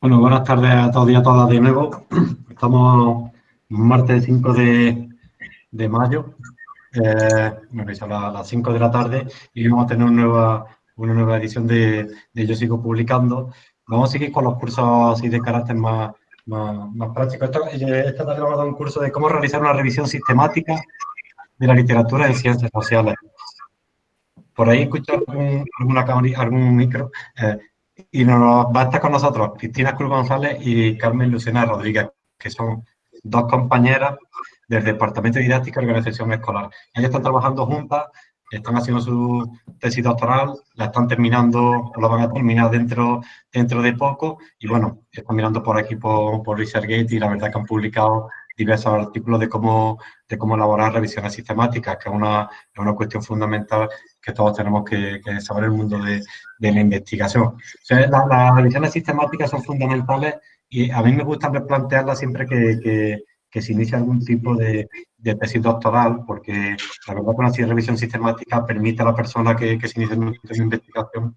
Bueno, buenas tardes a todos y a todas de nuevo. Estamos martes 5 de, de mayo, eh, a las 5 de la tarde y vamos a tener una nueva, una nueva edición de, de Yo Sigo Publicando. Vamos a seguir con los cursos así de carácter más, más, más práctico. Esta, tarde vamos a dar un curso de cómo realizar una revisión sistemática de la literatura en ciencias sociales. Por ahí escucho algún, alguna, algún micro. Eh, y nos va a estar con nosotros Cristina Cruz González y Carmen Lucena Rodríguez, que son dos compañeras del Departamento de Didáctica y Organización Escolar. Ellas están trabajando juntas, están haciendo su tesis doctoral, la están terminando, la van a terminar dentro, dentro de poco, y bueno, están mirando por aquí por, por ResearchGate y la verdad que han publicado diversos artículos de cómo, de cómo elaborar revisiones sistemáticas, que es una, es una cuestión fundamental que todos tenemos que, saber en el mundo de, de la investigación. las revisiones sistemáticas son fundamentales y a mí me gusta replantearlas siempre que, que, se inicia algún tipo de, de, tesis doctoral, porque la verdad que una revisión sistemática permite a la persona que, que se inicia en una investigación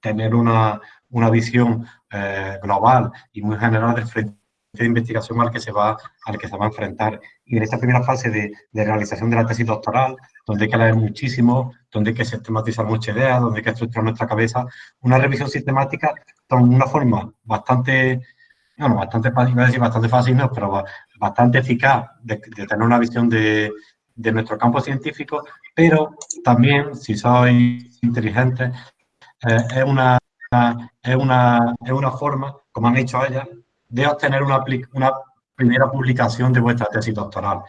tener una, una visión eh, global y muy general del frente de investigación al que se va, al que se va a enfrentar. Y en esta primera fase de, de, realización de la tesis doctoral, donde hay que leer muchísimo, donde hay que sistematizar muchas ideas, donde hay que estructurar nuestra cabeza, una revisión sistemática con una forma bastante, bueno, bastante fácil, decir bastante fácil, no, pero bastante eficaz de, tener una visión de, de, nuestro campo científico, pero también, si soy inteligente, eh, es, una, es, una, es una forma, como han hecho ellas, de obtener una, primera publicación de vuestra tesis doctoral.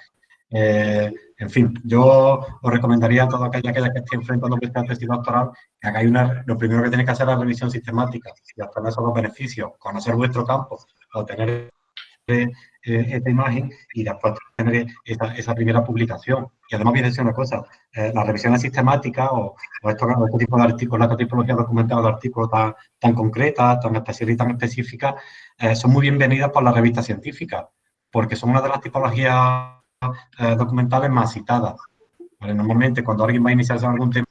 Eh, en fin, yo os recomendaría a todos aquellos que estén enfrentando vuestra tesis doctoral que hagáis una, lo primero que tenéis que hacer es la revisión sistemática y obtener esos dos beneficios, conocer vuestro campo, obtener eh, esta imagen y después tener esa, primera publicación. Y además voy a decir una cosa, eh, las revisiones sistemáticas o, o estos, este tipo de artículos, la tipología documental de artículos tan, tan concretas, tan especiales y tan específicas, eh, son muy bienvenidas por las revistas científicas, porque son una de las tipologías eh, documentales más citadas. ¿vale? Normalmente cuando alguien va a iniciarse en algún tema,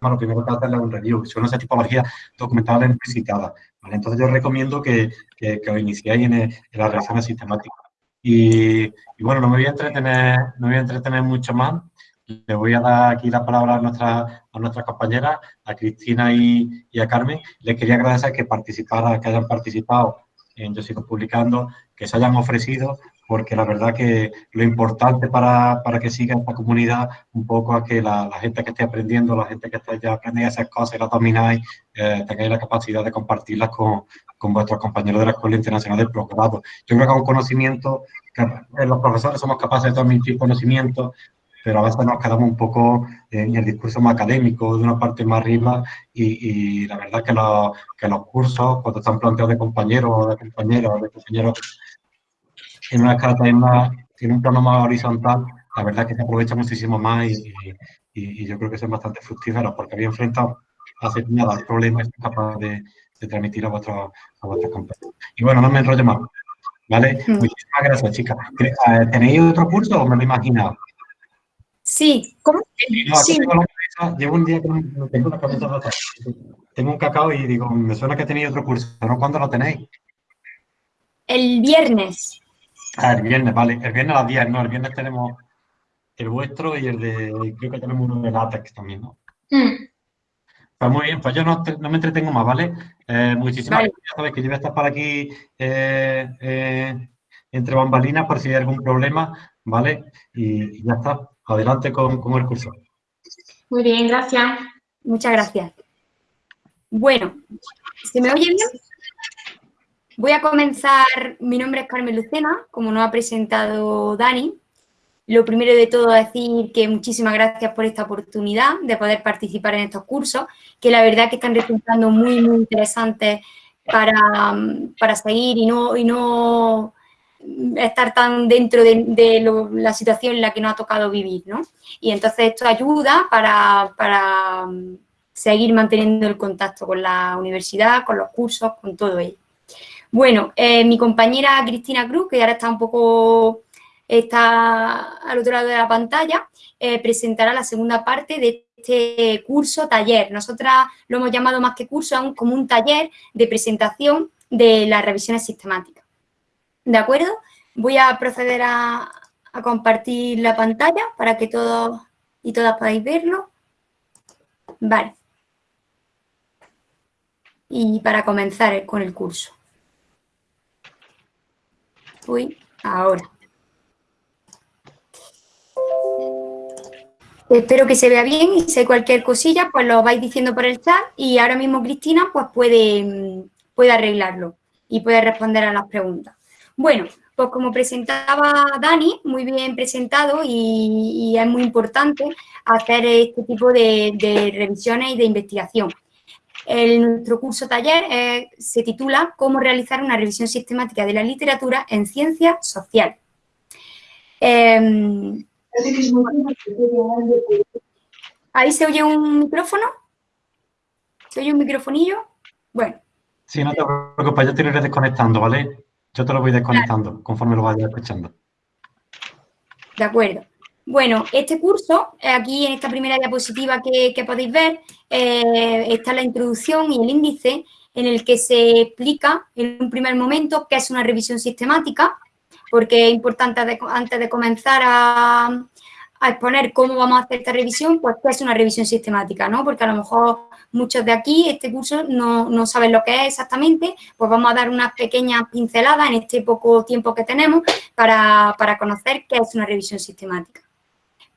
lo primero que hace es un review, son esas tipologías documentales muy citadas. ¿vale? Entonces yo recomiendo que, que, que os iniciéis en, en, las reacciones sistemáticas. Y, y, bueno, no me voy a entretener, no me voy a entretener mucho más. Le voy a dar aquí la palabra a, nuestra, a nuestras compañeras, a Cristina y, y, a Carmen. Les quería agradecer que participara, que hayan participado en Yo Sigo Publicando, que se hayan ofrecido, porque la verdad que lo importante para, para que siga esta comunidad un poco a que la, la, gente que esté aprendiendo, la gente que esté ya aprendiendo esas cosas y las domináis, eh, tengáis la capacidad de compartirlas con, con, vuestros compañeros de la Escuela Internacional del Procurado. Yo creo que es un conocimiento, que eh, los profesores somos capaces de transmitir conocimiento, pero a veces nos quedamos un poco en el discurso más académico, de una parte más arriba, y, y la verdad que, lo, que, los cursos, cuando están planteados de compañeros o de compañeros de compañeros en una escala también más, tiene un plano más horizontal, la verdad que se aprovecha muchísimo más y, y, y yo creo que son bastante fructíferos porque había enfrentado hace nada el problema y es capaz de, de transmitir a vuestros a vuestros compañeros. Y bueno, no me enrollo más. ¿Vale? Mm. Muchísimas gracias, chicas. Eh, ¿Tenéis otro curso o me lo he imaginado? Sí, ¿cómo? No, sí. Llevo un día que no tengo una cabeza Tengo un cacao y digo, me suena que tenéis otro curso, ¿no? ¿Cuándo lo tenéis? El viernes. Ah, el viernes, vale. El viernes a las 10, no, el viernes tenemos el vuestro y el de, creo que tenemos uno de látex también, ¿no? Mm. Pues muy bien, pues yo no, no me entretengo más, ¿vale? Eh, muchísimas vale. gracias, sabes que yo voy a estar por aquí eh, eh, entre bambalinas por si hay algún problema, ¿vale? Y, y ya está. Adelante con, el curso. Muy bien, gracias. Muchas gracias. Bueno, ¿se me oye bien? Voy a comenzar, mi nombre es Carmen Lucena, como nos ha presentado Dani. Lo primero de todo decir que muchísimas gracias por esta oportunidad de poder participar en estos cursos, que la verdad que están resultando muy, muy interesantes para, para seguir y no, y no estar tan dentro de, la situación en la que nos ha tocado vivir, ¿no? Y entonces esto ayuda para, para mm, seguir manteniendo el contacto con la universidad, con los cursos, con todo ello. Bueno, eh, mi compañera Cristina Cruz, que ahora está un poco, está al otro lado de la pantalla, eh, presentará la segunda parte de este curso taller. Nosotras lo hemos llamado más que curso, aún como un taller de presentación de las revisiones sistemáticas. ¿De acuerdo? Voy a proceder a, compartir la pantalla para que todos y todas podáis verlo. Vale. Y para comenzar con el curso. Uy, ahora. Espero que se vea bien y si hay cualquier cosilla, pues lo vais diciendo por el chat y ahora mismo Cristina pues puede, puede arreglarlo y puede responder a las preguntas. Bueno, pues como presentaba Dani, muy bien presentado y, es muy importante hacer este tipo de, revisiones y de investigación. El, nuestro curso taller eh, se titula Cómo realizar una revisión sistemática de la literatura en ciencias sociales. Em, ¿Ahí se oye un micrófono? ¿Se oye un microfonillo? Bueno. Sí, no te preocupes, yo te iré desconectando, ¿vale? Yo te lo voy desconectando conforme lo vayas escuchando. De acuerdo. Bueno, este curso, eh, aquí en esta primera diapositiva que, podéis ver, eh, está la introducción y el índice en el que se explica en un primer momento qué es una revisión sistemática, porque es importante antes de comenzar a, a exponer cómo vamos a hacer esta revisión, pues qué es una revisión sistemática, ¿no? Porque a lo mejor muchos de aquí, este curso, no, saben lo que es exactamente, pues vamos a dar unas pequeñas pinceladas en este poco tiempo que tenemos para, para conocer qué es una revisión sistemática.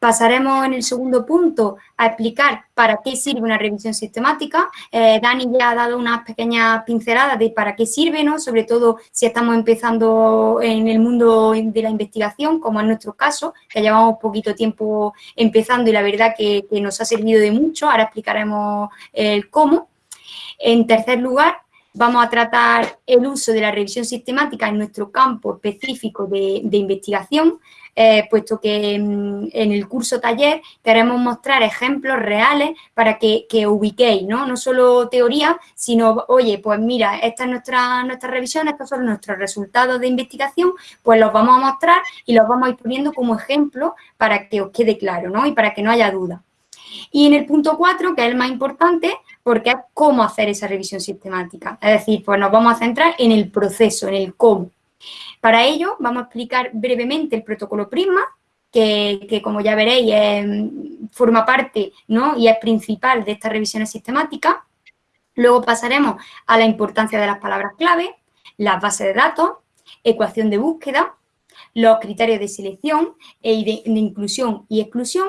Pasaremos en el segundo punto a explicar para qué sirve una revisión sistemática. Eh, Dani ya ha dado unas pequeñas pinceladas de para qué sirve, ¿no? sobre todo si estamos empezando en el mundo de la investigación, como en nuestro caso, que llevamos poquito tiempo empezando y la verdad que, nos ha servido de mucho. Ahora explicaremos el cómo. En tercer lugar, vamos a tratar el uso de la revisión sistemática en nuestro campo específico de investigación, eh, puesto que en el curso taller queremos mostrar ejemplos reales para que, ubiquéis, ¿no? No solo teoría, sino, oye, pues mira, esta es nuestra, nuestra revisión, estos son nuestros resultados de investigación, pues los vamos a mostrar y los vamos a ir poniendo como ejemplo para que os quede claro, ¿no? Y para que no haya duda. Y en el punto 4, que es el más importante, porque es cómo hacer esa revisión sistemática. Es decir, pues nos vamos a centrar en el proceso, en el cómo. Para ello, vamos a explicar brevemente el protocolo Prisma, que, como ya veréis forma parte y es principal de estas revisiones sistemáticas. Luego pasaremos a la importancia de las palabras clave, las bases de datos, ecuación de búsqueda, los criterios de selección e de, inclusión y exclusión,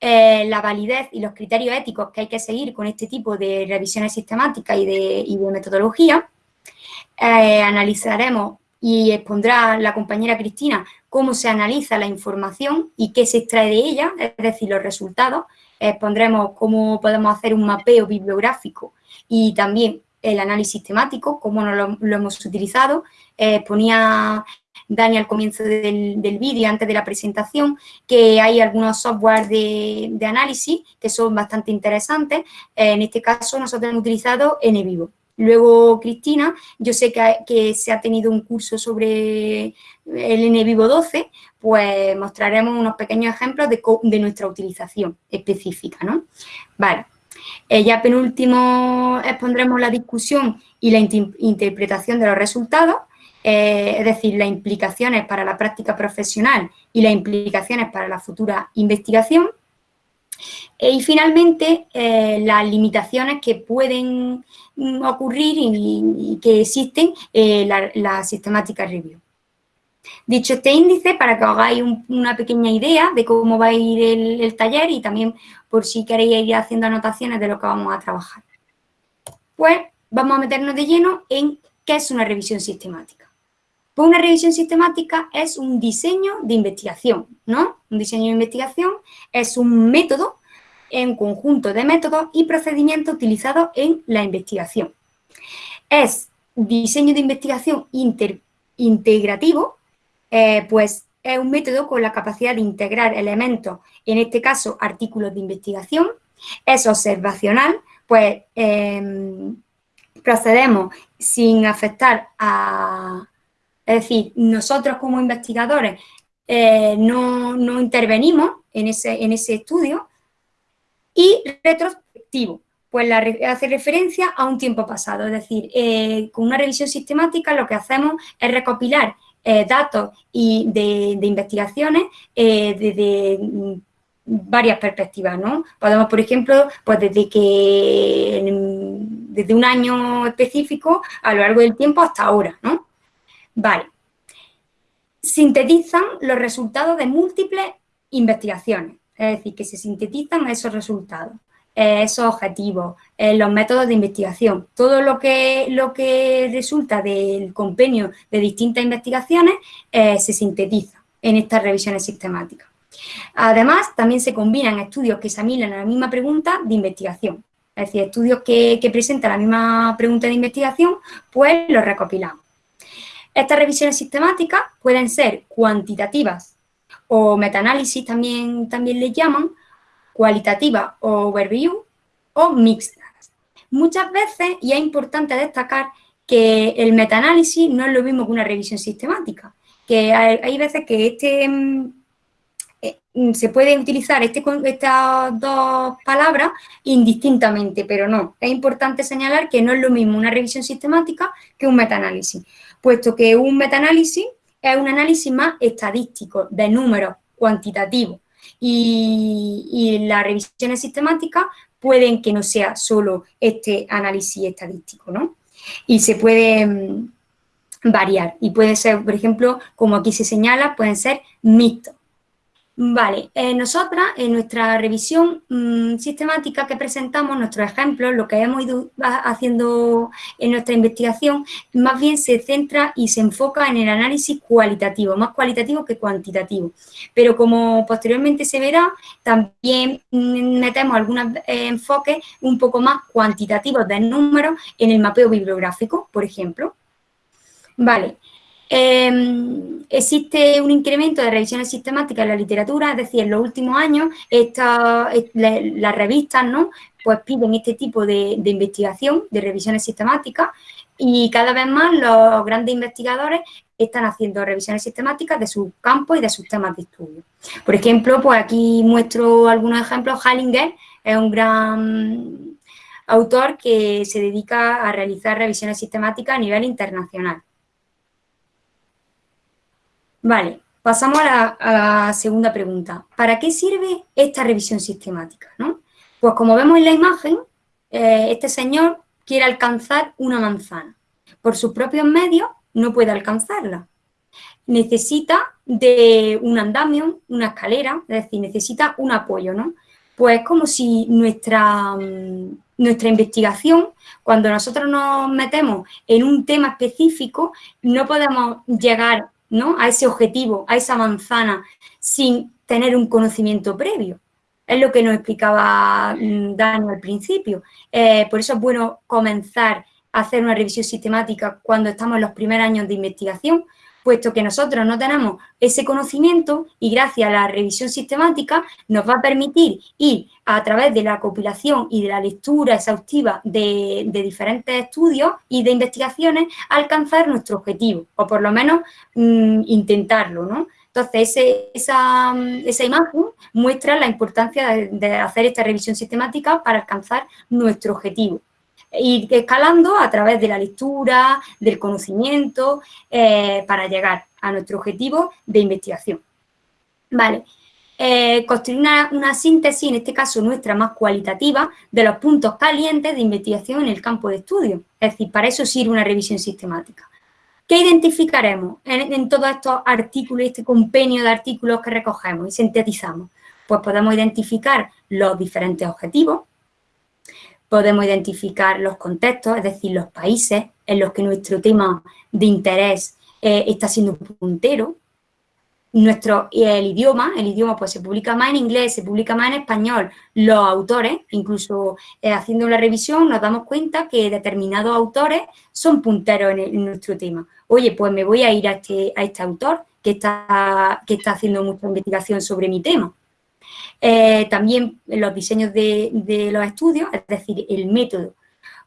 eh, la validez y los criterios éticos que hay que seguir con este tipo de revisiones sistemáticas y de, metodología. Eh, analizaremos y expondrá la compañera Cristina cómo se analiza la información y qué se extrae de ella, es decir, los resultados. Expondremos cómo podemos hacer un mapeo bibliográfico y también el análisis temático, cómo lo, lo hemos utilizado. Eh, ponía Dani al comienzo del, vídeo, antes de la presentación, que hay algunos software de, análisis que son bastante interesantes. Eh, en este caso, nosotros hemos utilizado NVivo. Luego, Cristina, yo sé que, se ha tenido un curso sobre el NVivo 12, pues mostraremos unos pequeños ejemplos de, nuestra utilización específica, ¿no? Vale. Eh, ya penúltimo expondremos la discusión y la interpretación de los resultados, eh, es decir, las implicaciones para la práctica profesional y las implicaciones para la futura investigación. Eh, y finalmente, eh, las limitaciones que pueden mm, ocurrir y, que existen en la, sistemática review. Dicho este índice, para que os hagáis una pequeña idea de cómo va a ir el, taller y también por si queréis ir haciendo anotaciones de lo que vamos a trabajar. Pues vamos a meternos de lleno en qué es una revisión sistemática. Pues una revisión sistemática es un diseño de investigación, ¿no? Un diseño de investigación es un método en conjunto de métodos y procedimientos utilizados en la investigación. Es diseño de investigación integrativo, eh, pues es un método con la capacidad de integrar elementos, en este caso artículos de investigación, es observacional, pues em, procedemos sin afectar a... Es decir, nosotros como investigadores eh, no, no, intervenimos en ese, en ese estudio, Y retrospectivo, pues la, hace referencia a un tiempo pasado, es decir, eh, con una revisión sistemática lo que hacemos es recopilar eh, datos y de, investigaciones eh, desde mm, varias perspectivas, ¿no? Podemos, por ejemplo, pues desde que desde un año específico a lo largo del tiempo hasta ahora, ¿no? Vale. Sintetizan los resultados de múltiples investigaciones, es decir, que se sintetizan esos resultados. Esos objetivos, los métodos de investigación, todo lo que, lo que resulta del compendio de distintas investigaciones eh, se sintetiza en estas revisiones sistemáticas. Además, también se combinan estudios que examinan la misma pregunta de investigación. Es decir, estudios que, que presentan la misma pregunta de investigación, pues los recopilamos. Estas revisiones sistemáticas pueden ser cuantitativas o metaanálisis también, también les llaman, cualitativa o overview o mixtas. Muchas veces, y es importante destacar que el metaanálisis no es lo mismo que una revisión sistemática, que hay, veces que este mm, eh, se puede utilizar este, estas dos palabras indistintamente, pero no. Es importante señalar que no es lo mismo una revisión sistemática que un metaanálisis, puesto que un metaanálisis es un análisis más estadístico, de números cuantitativos, y, las revisiones sistemáticas pueden que no sea solo este análisis estadístico, ¿no? Y se puede mm, variar y puede ser, por ejemplo, como aquí se señala, pueden ser mixtos. Vale, eh, nosotras en nuestra revisión mm, sistemática que presentamos, nuestros ejemplos, lo que hemos ido haciendo en nuestra investigación, más bien se centra y se enfoca en el análisis cualitativo, más cualitativo que cuantitativo. Pero como posteriormente se verá, también mm, metemos algunos eh, enfoques un poco más cuantitativos de números en el mapeo bibliográfico, por ejemplo. Vale, Em, existe un incremento de revisiones sistemáticas en la literatura, es decir, en los últimos años las revistas ¿no? pues piden este tipo de, investigación, de revisiones sistemáticas, y cada vez más los grandes investigadores están haciendo revisiones sistemáticas de sus campos y de sus temas de estudio. Por ejemplo, pues aquí muestro algunos ejemplos. Hallinger es un gran autor que se dedica a realizar revisiones sistemáticas a nivel internacional. Vale, pasamos a la, segunda pregunta. ¿Para qué sirve esta revisión sistemática? Pues como vemos en la imagen, eh, este señor quiere alcanzar una manzana. Por sus propios medios no puede alcanzarla. Necesita de un andamio, una escalera, es decir, necesita un apoyo, ¿no? Pues es como si nuestra, mm, nuestra investigación, cuando nosotros nos metemos en un tema específico, no podemos llegar ¿no? a ese objetivo, a esa manzana, sin tener un conocimiento previo. Es lo que nos explicaba mm, Dani al principio. Eh, por eso es bueno comenzar a hacer una revisión sistemática cuando estamos en los primeros años de investigación, puesto que nosotros no tenemos ese conocimiento y gracias a la revisión sistemática nos va a permitir ir a través de la compilación y de la lectura exhaustiva de, diferentes estudios y de investigaciones alcanzar nuestro objetivo, o por lo menos mm, intentarlo, ¿no? Entonces, esa, imagen muestra la importancia de hacer esta revisión sistemática para alcanzar nuestro objetivo ir escalando a través de la lectura, del conocimiento, eh, para llegar a nuestro objetivo de investigación. Vale, eh, construir una, síntesis, en este caso nuestra más cualitativa, de los puntos calientes de investigación en el campo de estudio. Es decir, para eso sirve una revisión sistemática. ¿Qué identificaremos en, todos estos artículos, este compendio de artículos que recogemos y sintetizamos? Pues podemos identificar los diferentes objetivos, podemos identificar los contextos, es decir, los países en los que nuestro tema de interés eh, está siendo puntero. Nuestro, el idioma, el idioma pues se publica más en inglés, se publica más en español. Los autores, incluso eh, haciendo la revisión, nos damos cuenta que determinados autores son punteros en, nuestro tema. Oye, pues me voy a ir a este, a este autor que está, que está haciendo mucha investigación sobre mi tema. Eh, también los diseños de, los estudios, es decir, el método.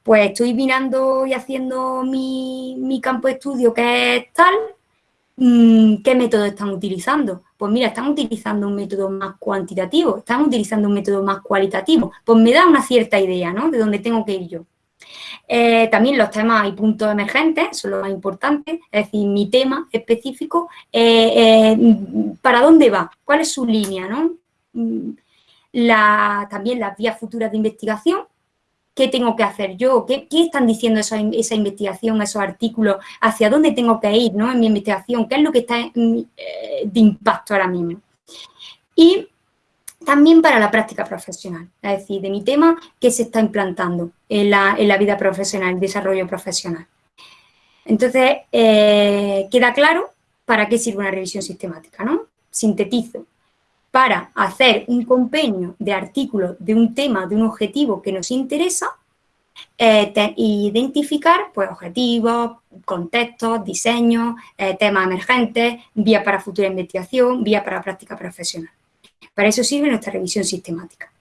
Pues estoy mirando y haciendo mi, campo de estudio que es tal, mm, ¿qué método están utilizando? pues mira, están utilizando un método más cuantitativo, están utilizando un método más cualitativo, pues me da una cierta idea, ¿no? De dónde tengo que ir yo. Eh, también los temas y puntos emergentes son los más importantes, es decir, mi tema específico, eh, ¿para dónde va? ¿Cuál es su línea? ¿no? Mm, también las vías futuras de investigación, ¿qué tengo que hacer yo? ¿Qué, están diciendo esa, esa, investigación, esos artículos? ¿Hacia dónde tengo que ir ¿no? en mi investigación? ¿Qué es lo que está de impacto ahora mismo? Y también para la práctica profesional, es decir, de mi tema que se está implantando en la, vida profesional, el desarrollo profesional. Entonces, eh, queda claro para qué sirve una revisión sistemática, ¿no? Sintetizo. Para hacer un compendio de artículos de un tema, de un objetivo que nos interesa, eh, identificar pues, objetivos, contextos, diseños, eh, temas emergentes, vías para futura investigación, vías para práctica profesional. Para eso sirve nuestra revisión sistemática.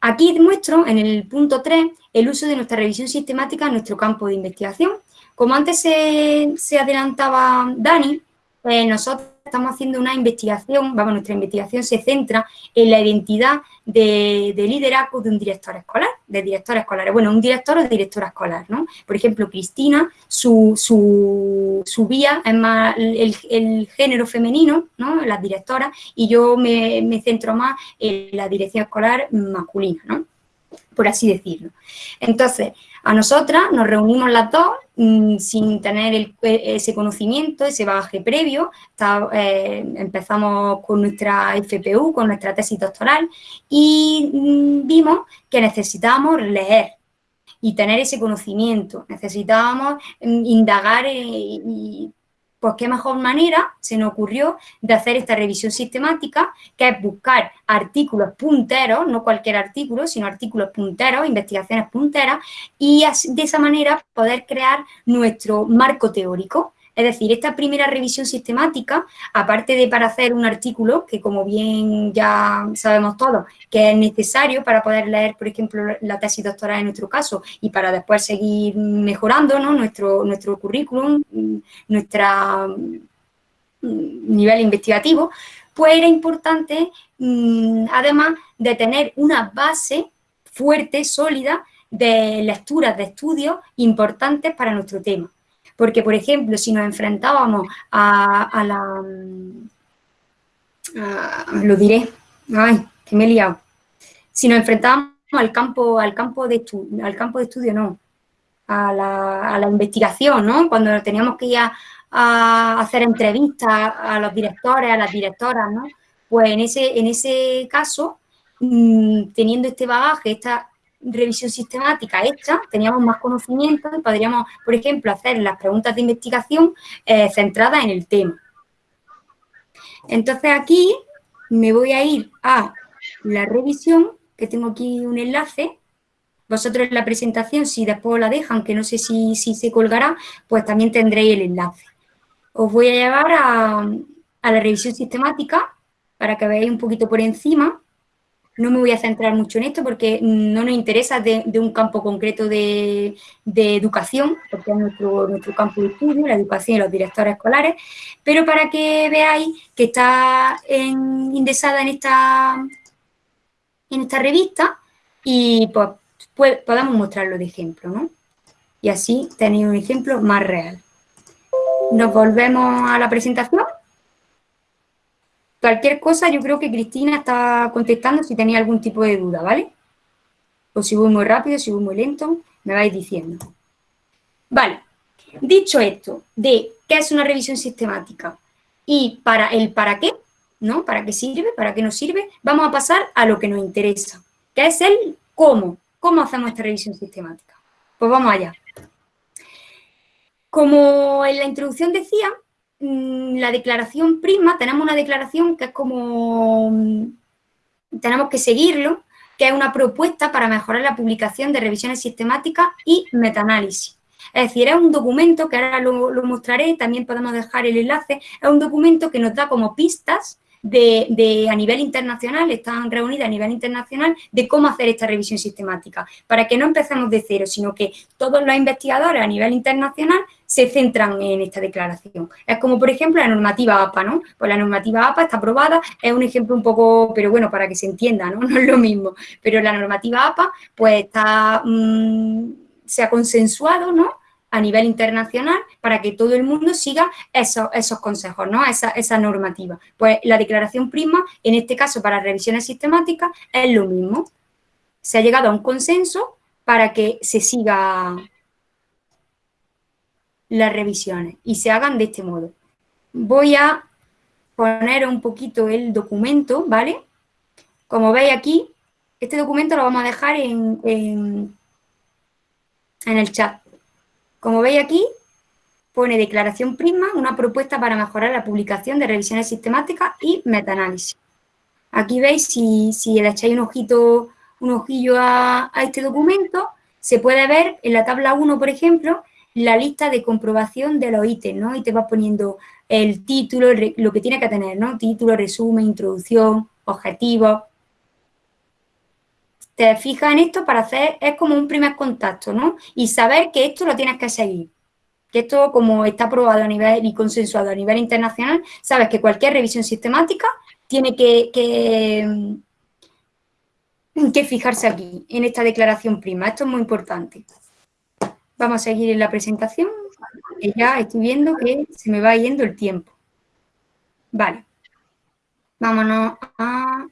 Aquí muestro en el punto 3 el uso de nuestra revisión sistemática en nuestro campo de investigación. Como antes se, adelantaba Dani, pues nosotros estamos haciendo una investigación, vamos, nuestra investigación se centra en la identidad de, liderazgo de un director escolar, de directores escolares. Bueno, un director o directora escolar, ¿no? Por ejemplo, Cristina, su, su, vía es más el, género femenino, ¿no? Las directoras, y yo me, me centro más en la dirección escolar masculina, ¿no? Por así decirlo. Entonces, a nosotras nos reunimos las dos mm, sin tener e, ese conocimiento, ese bagaje previo. Eh, empezamos con nuestra FPU, con nuestra tesis doctoral y mm, vimos que necesitábamos leer y tener ese conocimiento. Necesitábamos mm, indagar eh, y pues qué mejor manera se nos ocurrió de hacer esta revisión sistemática, que es buscar artículos punteros, no cualquier artículo, sino artículos punteros, investigaciones punteras, y de esa manera poder crear nuestro marco teórico. Es decir, esta primera revisión sistemática, aparte de para hacer un artículo, que como bien ya sabemos todos, que es necesario para poder leer, por ejemplo, la tesis doctoral en nuestro caso, y para después seguir mejorando nuestro, nuestro currículum, nuestro nivel investigativo, pues era importante, mm, además de tener una base fuerte, sólida, de lecturas, de estudios importantes para nuestro tema. Porque, por ejemplo, si nos enfrentábamos a, la... lo diré, ay, que me he liado. Si nos enfrentábamos al campo, al campo, de, estudio, al campo de estudio, no, a la, investigación, ¿no? Cuando teníamos que ir a, hacer entrevistas a los directores, a las directoras, ¿no? Pues en ese, en ese caso, mm, teniendo este bagaje, esta revisión sistemática hecha, teníamos más conocimiento y podríamos, por ejemplo, hacer las preguntas de investigación eh, centradas en el tema. Entonces aquí me voy a ir a la revisión, que tengo aquí un enlace. Vosotros en la presentación, si después la dejan, que no sé si, si se colgará, pues también tendréis el enlace. Os voy a llevar a, a la revisión sistemática para que veáis un poquito por encima. No me voy a centrar mucho en esto porque no nos interesa de, un campo concreto de, educación, porque es nuestro, nuestro campo de estudio, la educación y los directores escolares, pero para que veáis que está indexada en esta, en esta revista y pues, pues, podamos mostrarlo de ejemplo, ¿no? Y así tenéis un ejemplo más real. Nos volvemos a la presentación. Cualquier cosa, yo creo que Cristina está contestando si tenía algún tipo de duda, ¿vale? O si voy muy rápido, si voy muy lento, me vais diciendo. Vale, dicho esto, de qué es una revisión sistemática y para el para qué, ¿no? ¿Para qué sirve? ¿Para qué nos sirve? Vamos a pasar a lo que nos interesa, que es el cómo. ¿Cómo hacemos esta revisión sistemática? Pues vamos allá. Como en la introducción decía, la declaración prima, tenemos una declaración que es como, mm, tenemos que seguirlo, que es una propuesta para mejorar la publicación de revisiones sistemáticas y metaanálisis. Es decir, es un documento, que ahora lo, mostraré, también podemos dejar el enlace, es un documento que nos da como pistas de, a nivel internacional, están reunidas a nivel internacional de cómo hacer esta revisión sistemática, para que no empecemos de cero, sino que todos los investigadores a nivel internacional se centran en esta declaración. Es como, por ejemplo, la normativa APA, ¿no? Pues la normativa APA está aprobada, es un ejemplo un poco, pero bueno, para que se entienda, ¿no? No es lo mismo, pero la normativa APA, pues está, mm, se ha consensuado, ¿no? A nivel internacional para que todo el mundo siga esos, esos consejos, ¿no? Esa, esa, normativa. Pues la declaración prima, en este caso para revisiones sistemáticas, es lo mismo. Se ha llegado a un consenso para que se siga las revisiones y se hagan de este modo. Voy a poner un poquito el documento, ¿vale? Como veis aquí, este documento lo vamos a dejar en, en, en el chat. Como veis aquí, pone declaración Prisma, una propuesta para mejorar la publicación de revisiones sistemáticas y metaanálisis. Aquí veis, si, si le echáis un ojito, un ojillo a, este documento, se puede ver en la tabla 1, por ejemplo, la lista de comprobación de los ítems, ¿no? Y te vas poniendo el título, lo que tiene que tener, ¿no? Título, resumen, introducción, objetivos, te fijas en esto para hacer, es como un primer contacto, ¿no? Y saber que esto lo tienes que seguir. Que esto, como está aprobado a nivel y consensuado a nivel internacional, sabes que cualquier revisión sistemática tiene que, que, que fijarse aquí, en esta declaración prima. Esto es muy importante. Vamos a seguir en la presentación, ya estoy viendo que se me va yendo el tiempo. Vale. Vámonos a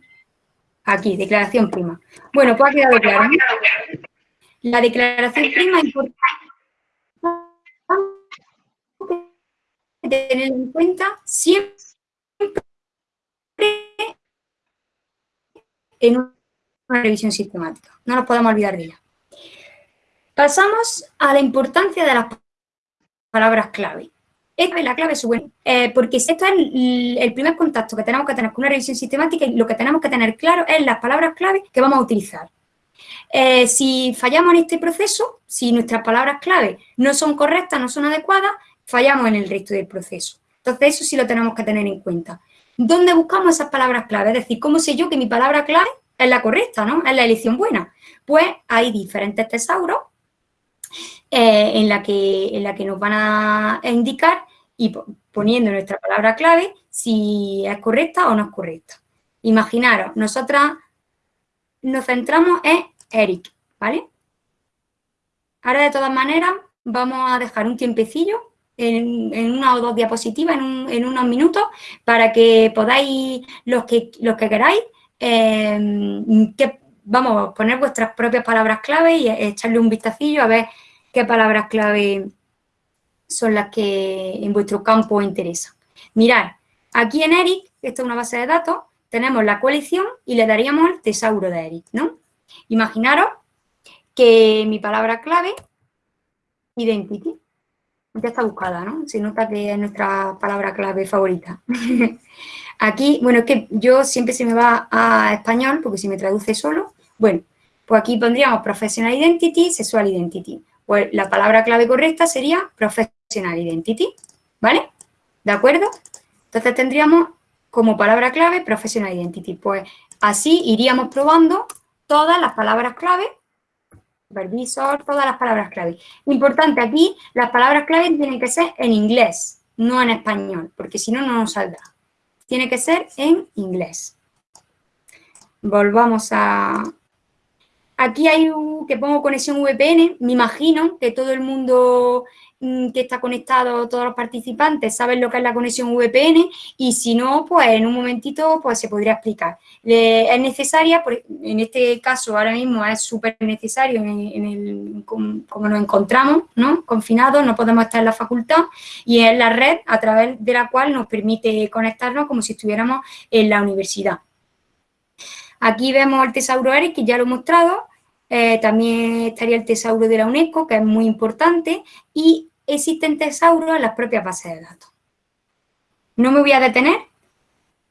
Aquí, declaración prima. Bueno, pues ha quedado claro. La declaración prima es importante tener en cuenta siempre en una revisión sistemática. No nos podemos olvidar de ella. Pasamos a la importancia de las palabras clave. La clave buena, eh, porque esto es el, primer contacto que tenemos que tener con una revisión sistemática y lo que tenemos que tener claro es las palabras clave que vamos a utilizar. Eh, si fallamos en este proceso, si nuestras palabras clave no son correctas, no son adecuadas, fallamos en el resto del proceso. Entonces, eso sí lo tenemos que tener en cuenta. ¿Dónde buscamos esas palabras clave? Es decir, ¿cómo sé yo que mi palabra clave es la correcta, ¿no? Es la elección buena. Pues hay diferentes tesauros eh, en, la que, en la que nos van a indicar y poniendo nuestra palabra clave si es correcta o no es correcta. Imaginaros, nosotras nos centramos en Eric, ¿vale? Ahora, de todas maneras, vamos a dejar un tiempecillo en, una o dos diapositivas, en, unos minutos, para que podáis, los que, los que queráis, eh, que, vamos, poner vuestras propias palabras clave y echarle un vistacillo a ver qué palabras clave son las que en vuestro campo interesan. Mirad, aquí en ERIC, esta es una base de datos, tenemos la colección y le daríamos el tesauro de ERIC, ¿no? Imaginaros que mi palabra clave, identity, ya está buscada, ¿no? Se nota que es nuestra palabra clave favorita. aquí, bueno, es que yo siempre se me va a español porque si me traduce solo, bueno, pues aquí pondríamos professional identity, sexual identity. Pues la palabra clave correcta sería professional identity, ¿vale? ¿De acuerdo? Entonces tendríamos como palabra clave professional identity. Pues así iríamos probando todas las palabras clave, supervisor, todas las palabras clave. Importante aquí, las palabras clave tienen que ser en inglés, no en español, porque si no, no nos saldrá. Tiene que ser en inglés. Volvamos a, Aquí hay un, que pongo conexión VPN, me imagino que todo el mundo que está conectado, todos los participantes saben lo que es la conexión VPN y si no, pues en un momentito pues se podría explicar. es necesaria, en este caso ahora mismo es súper necesario en, el, como nos encontramos, ¿no? Confinados, no podemos estar en la facultad y es la red a través de la cual nos permite conectarnos como si estuviéramos en la universidad. Aquí vemos el tesauro ERIC, que ya lo he mostrado, eh, también estaría el tesauro de la UNESCO, que es muy importante, y existen tesauros en las propias bases de datos. No me voy a detener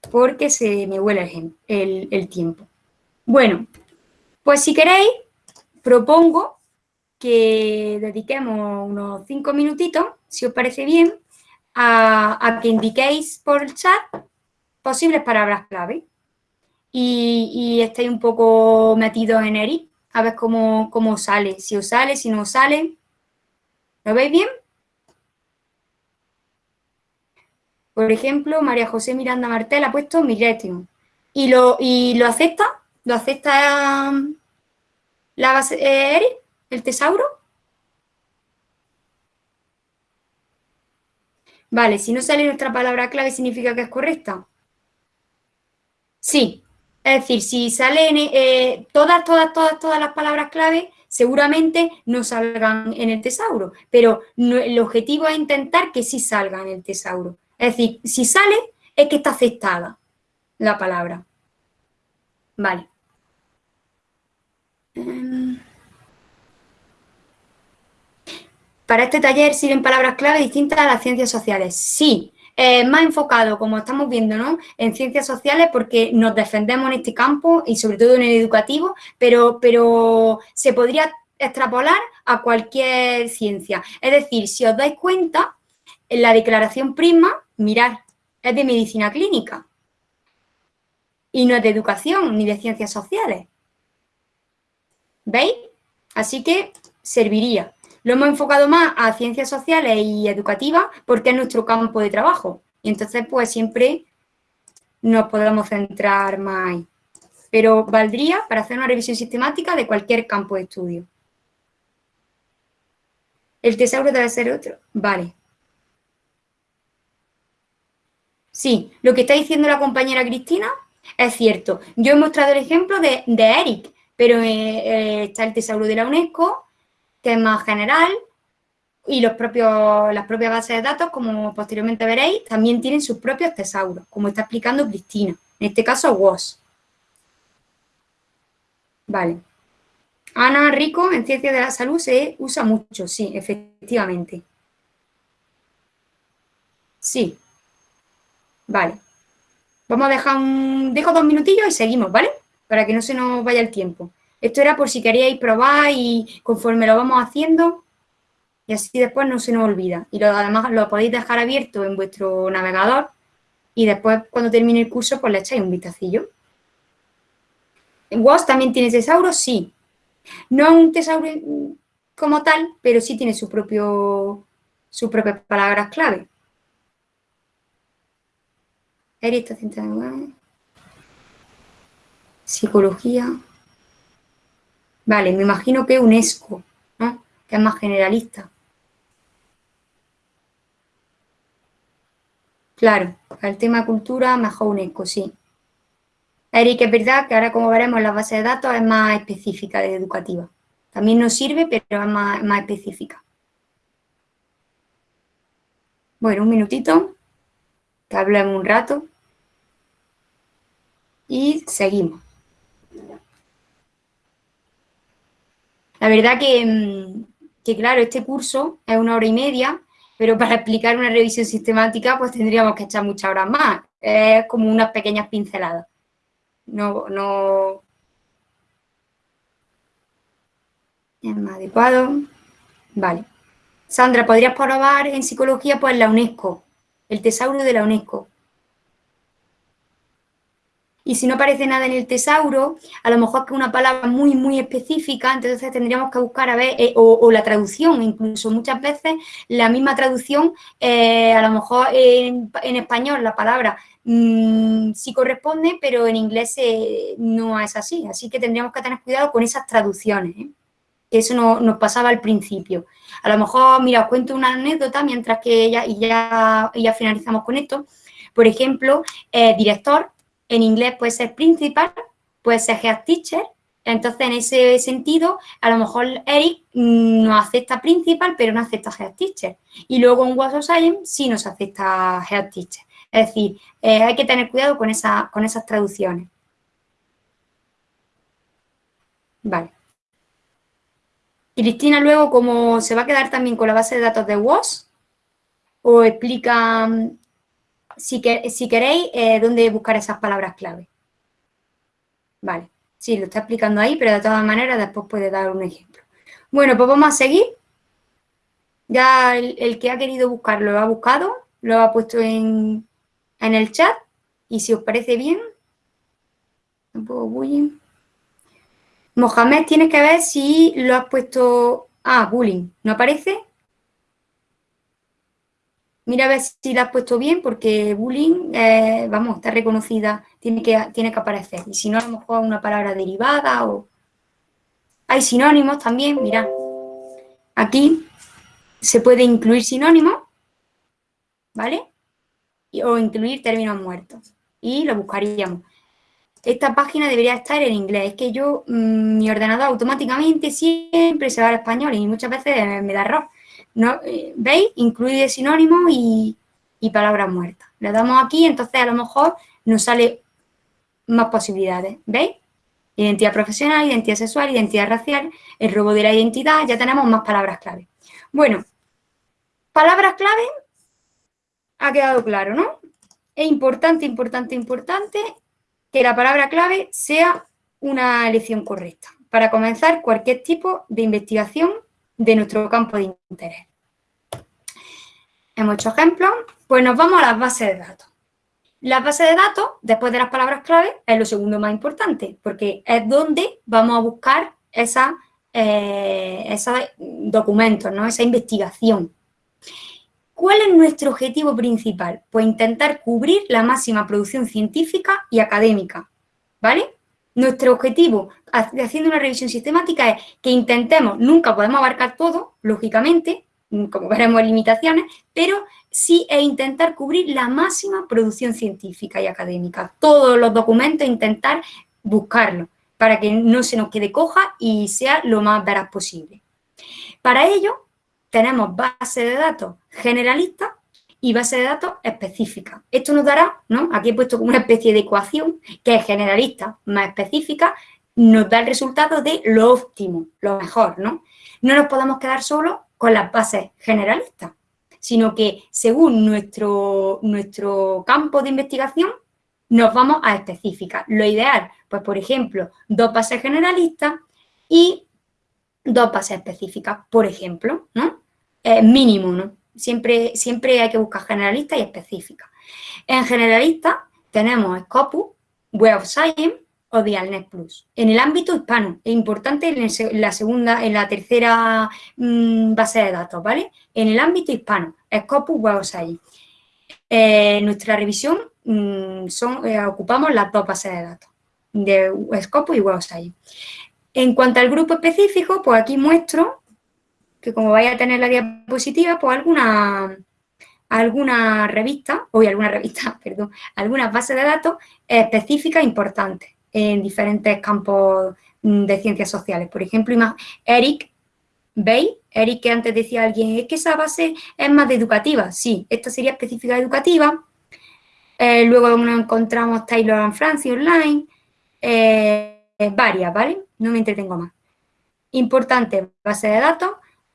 porque se me huele el, tiempo. Bueno, pues si queréis, propongo que dediquemos unos cinco minutitos, si os parece bien, a, que indiquéis por el chat posibles palabras clave. Y, estáis un poco metidos en ERIC, a ver cómo, cómo sale, si os sale, si no os sale. ¿Lo veis bien? Por ejemplo, María José Miranda Martel ha puesto Migration. ¿Y lo, y lo acepta? ¿Lo acepta um, la base eh, ERIC, el tesauro? Vale, si no sale nuestra palabra clave, ¿significa que es correcta? Sí. Es decir, si salen eh, todas, todas, todas, todas las palabras clave, seguramente no salgan en el tesauro. Pero el objetivo es intentar que sí salgan en el tesauro. Es decir, si sale, es que está aceptada la palabra. Vale. Para este taller sirven palabras clave distintas a las ciencias sociales. Sí, más enfocado, como estamos viendo, ¿no? en ciencias sociales porque nos defendemos en este campo y sobre todo en el educativo, pero, pero se podría extrapolar a cualquier ciencia. Es decir, si os dais cuenta, en la declaración Prisma, mirad, es de medicina clínica y no es de educación ni de ciencias sociales. ¿Veis? Así que serviría. Lo hemos enfocado más a ciencias sociales y educativas porque es nuestro campo de trabajo. Y entonces, pues siempre nos podemos centrar más ahí. Pero valdría para hacer una revisión sistemática de cualquier campo de estudio. El tesauro debe ser otro. Vale. Sí, lo que está diciendo la compañera Cristina es cierto. Yo he mostrado el ejemplo de, Eric, pero eh, eh, está el tesauro de la UNESCO, que es más general, y los propios, las propias bases de datos, como posteriormente veréis, también tienen sus propios tesauros, como está explicando Cristina. En este caso, WOS. Vale. Ana Rico, en Ciencias de la Salud se usa mucho, sí, efectivamente. Sí. Vale. Vamos a dejar un... Dejo dos minutillos y seguimos, ¿vale? Para que no se nos vaya el tiempo. Esto era por si queríais probar y conforme lo vamos haciendo, y así después no se nos olvida. Y además lo podéis dejar abierto en vuestro navegador y después cuando termine el curso pues le echáis un vistacillo. ¿En WOS también tiene tesauro? Sí. No es un tesauro como tal, pero sí tiene su propio, sus propias palabras clave. Psicología. Vale, me imagino que UNESCO, ¿no? que es más generalista. Claro, el tema cultura, mejor UNESCO, sí. Eric, es verdad que ahora como veremos la base de datos es más específica de educativa. También nos sirve, pero es más específica. Bueno, un minutito, que un rato. Y seguimos. La verdad mm, que, claro, este curso es una hora y media, pero para explicar una revisión sistemática pues tendríamos que echar muchas horas más. Es como unas pequeñas pinceladas. No, no... Es más adecuado. Vale. Sandra, ¿podrías probar en psicología pues la UNESCO? El tesauro de la UNESCO. Y si no aparece nada en el tesauro, a lo mejor que una palabra muy, muy específica, entonces tendríamos que buscar a ver, eh, o, la traducción, incluso muchas veces la misma traducción, eh, a lo mejor en, español la palabra mm, sí corresponde, pero en inglés eh, no es así, así que tendríamos que tener cuidado con esas traducciones, eso no, nos pasaba al principio. A lo mejor, mira, os cuento una anécdota mientras que ya, y ya, finalizamos con esto. Por ejemplo, director en inglés puede ser principal, puede ser head teacher, entonces en ese sentido, a lo mejor Eric no acepta principal, pero no acepta head teacher. Y luego en What of Science sí nos acepta head teacher. Es decir, eh, hay que tener cuidado con, esa, con esas traducciones. Vale. Cristina luego, como se va a quedar también con la base de datos de WOS, o explica si, queréis, eh, dónde buscar esas palabras clave. Vale, sí, lo está explicando ahí, pero de todas maneras después puede dar un ejemplo. Bueno, pues vamos a seguir. Ya el, que ha querido buscar lo ha buscado, lo ha puesto en, en el chat y si os parece bien, un poco bullying. Mohamed, tienes que ver si lo has puesto... Ah, bullying, ¿no aparece? Mira a ver si la has puesto bien, porque bullying, eh, vamos, está reconocida, tiene que, tiene que aparecer. Y si no, a lo mejor una palabra derivada o... Hay sinónimos también, mira. Aquí se puede incluir sinónimos, ¿vale? O incluir términos muertos. Y lo buscaríamos. Esta página debería estar en inglés. Es que yo, mm, mi ordenador automáticamente siempre se va al español y muchas veces me da error. ¿No? Eh, ¿Veis? Incluye sinónimos y, y palabras muertas. Le damos aquí, entonces a lo mejor nos sale más posibilidades. ¿Veis? Identidad profesional, identidad sexual, identidad racial, el robo de la identidad, ya tenemos más palabras clave. Bueno, palabras clave, ha quedado claro, ¿no? Es importante, importante, importante que la palabra clave sea una elección correcta para comenzar cualquier tipo de investigación de nuestro campo de interés. Hemos hecho ejemplos, pues nos vamos a las bases de datos. La base de datos, después de las palabras clave, es lo segundo más importante, porque es donde vamos a buscar eh, esos documentos, ¿no? esa investigación. ¿Cuál es nuestro objetivo principal? Pues intentar cubrir la máxima producción científica y académica, ¿vale? Nuestro objetivo, haciendo una revisión sistemática, es que intentemos, nunca podemos abarcar todo, lógicamente, como veremos limitaciones, pero sí es intentar cubrir la máxima producción científica y académica. Todos los documentos intentar buscarlos para que no se nos quede coja y sea lo más veraz posible. Para ello, tenemos base de datos generalista y base de datos específica. Esto nos dará, ¿no? Aquí he puesto como una especie de ecuación que es generalista más específica, nos da el resultado de lo óptimo, lo mejor, ¿no? No nos podemos quedar solo con las bases generalistas, sino que según nuestro, nuestro campo de investigación nos vamos a específicas. Lo ideal, pues por ejemplo, dos bases generalistas y dos bases específicas, por ejemplo, ¿no? mínimo, ¿no? Siempre, siempre hay que buscar generalista y específica. En generalista tenemos Scopus, Web of Science, o Dialnet Plus. En el ámbito hispano, es importante en la segunda, en la tercera mm, base de datos, ¿vale? En el ámbito hispano, Scopus Web eh, nuestra revisión mm, eh, ocupamos las dos bases de datos, de Scopus y Web En cuanto al grupo específico, pues aquí muestro que como vaya a tener la diapositiva, pues alguna alguna revista, o alguna revista, perdón, algunas bases de datos específicas importantes en diferentes campos de ciencias sociales. Por ejemplo, Eric, ¿veis? Eric que antes decía alguien, es que esa base es más de educativa. Sí, esta sería específica educativa. Eh, luego nos encontramos Taylor and Francis Online, eh, varias, ¿vale? No me entretengo más. Importante, base de datos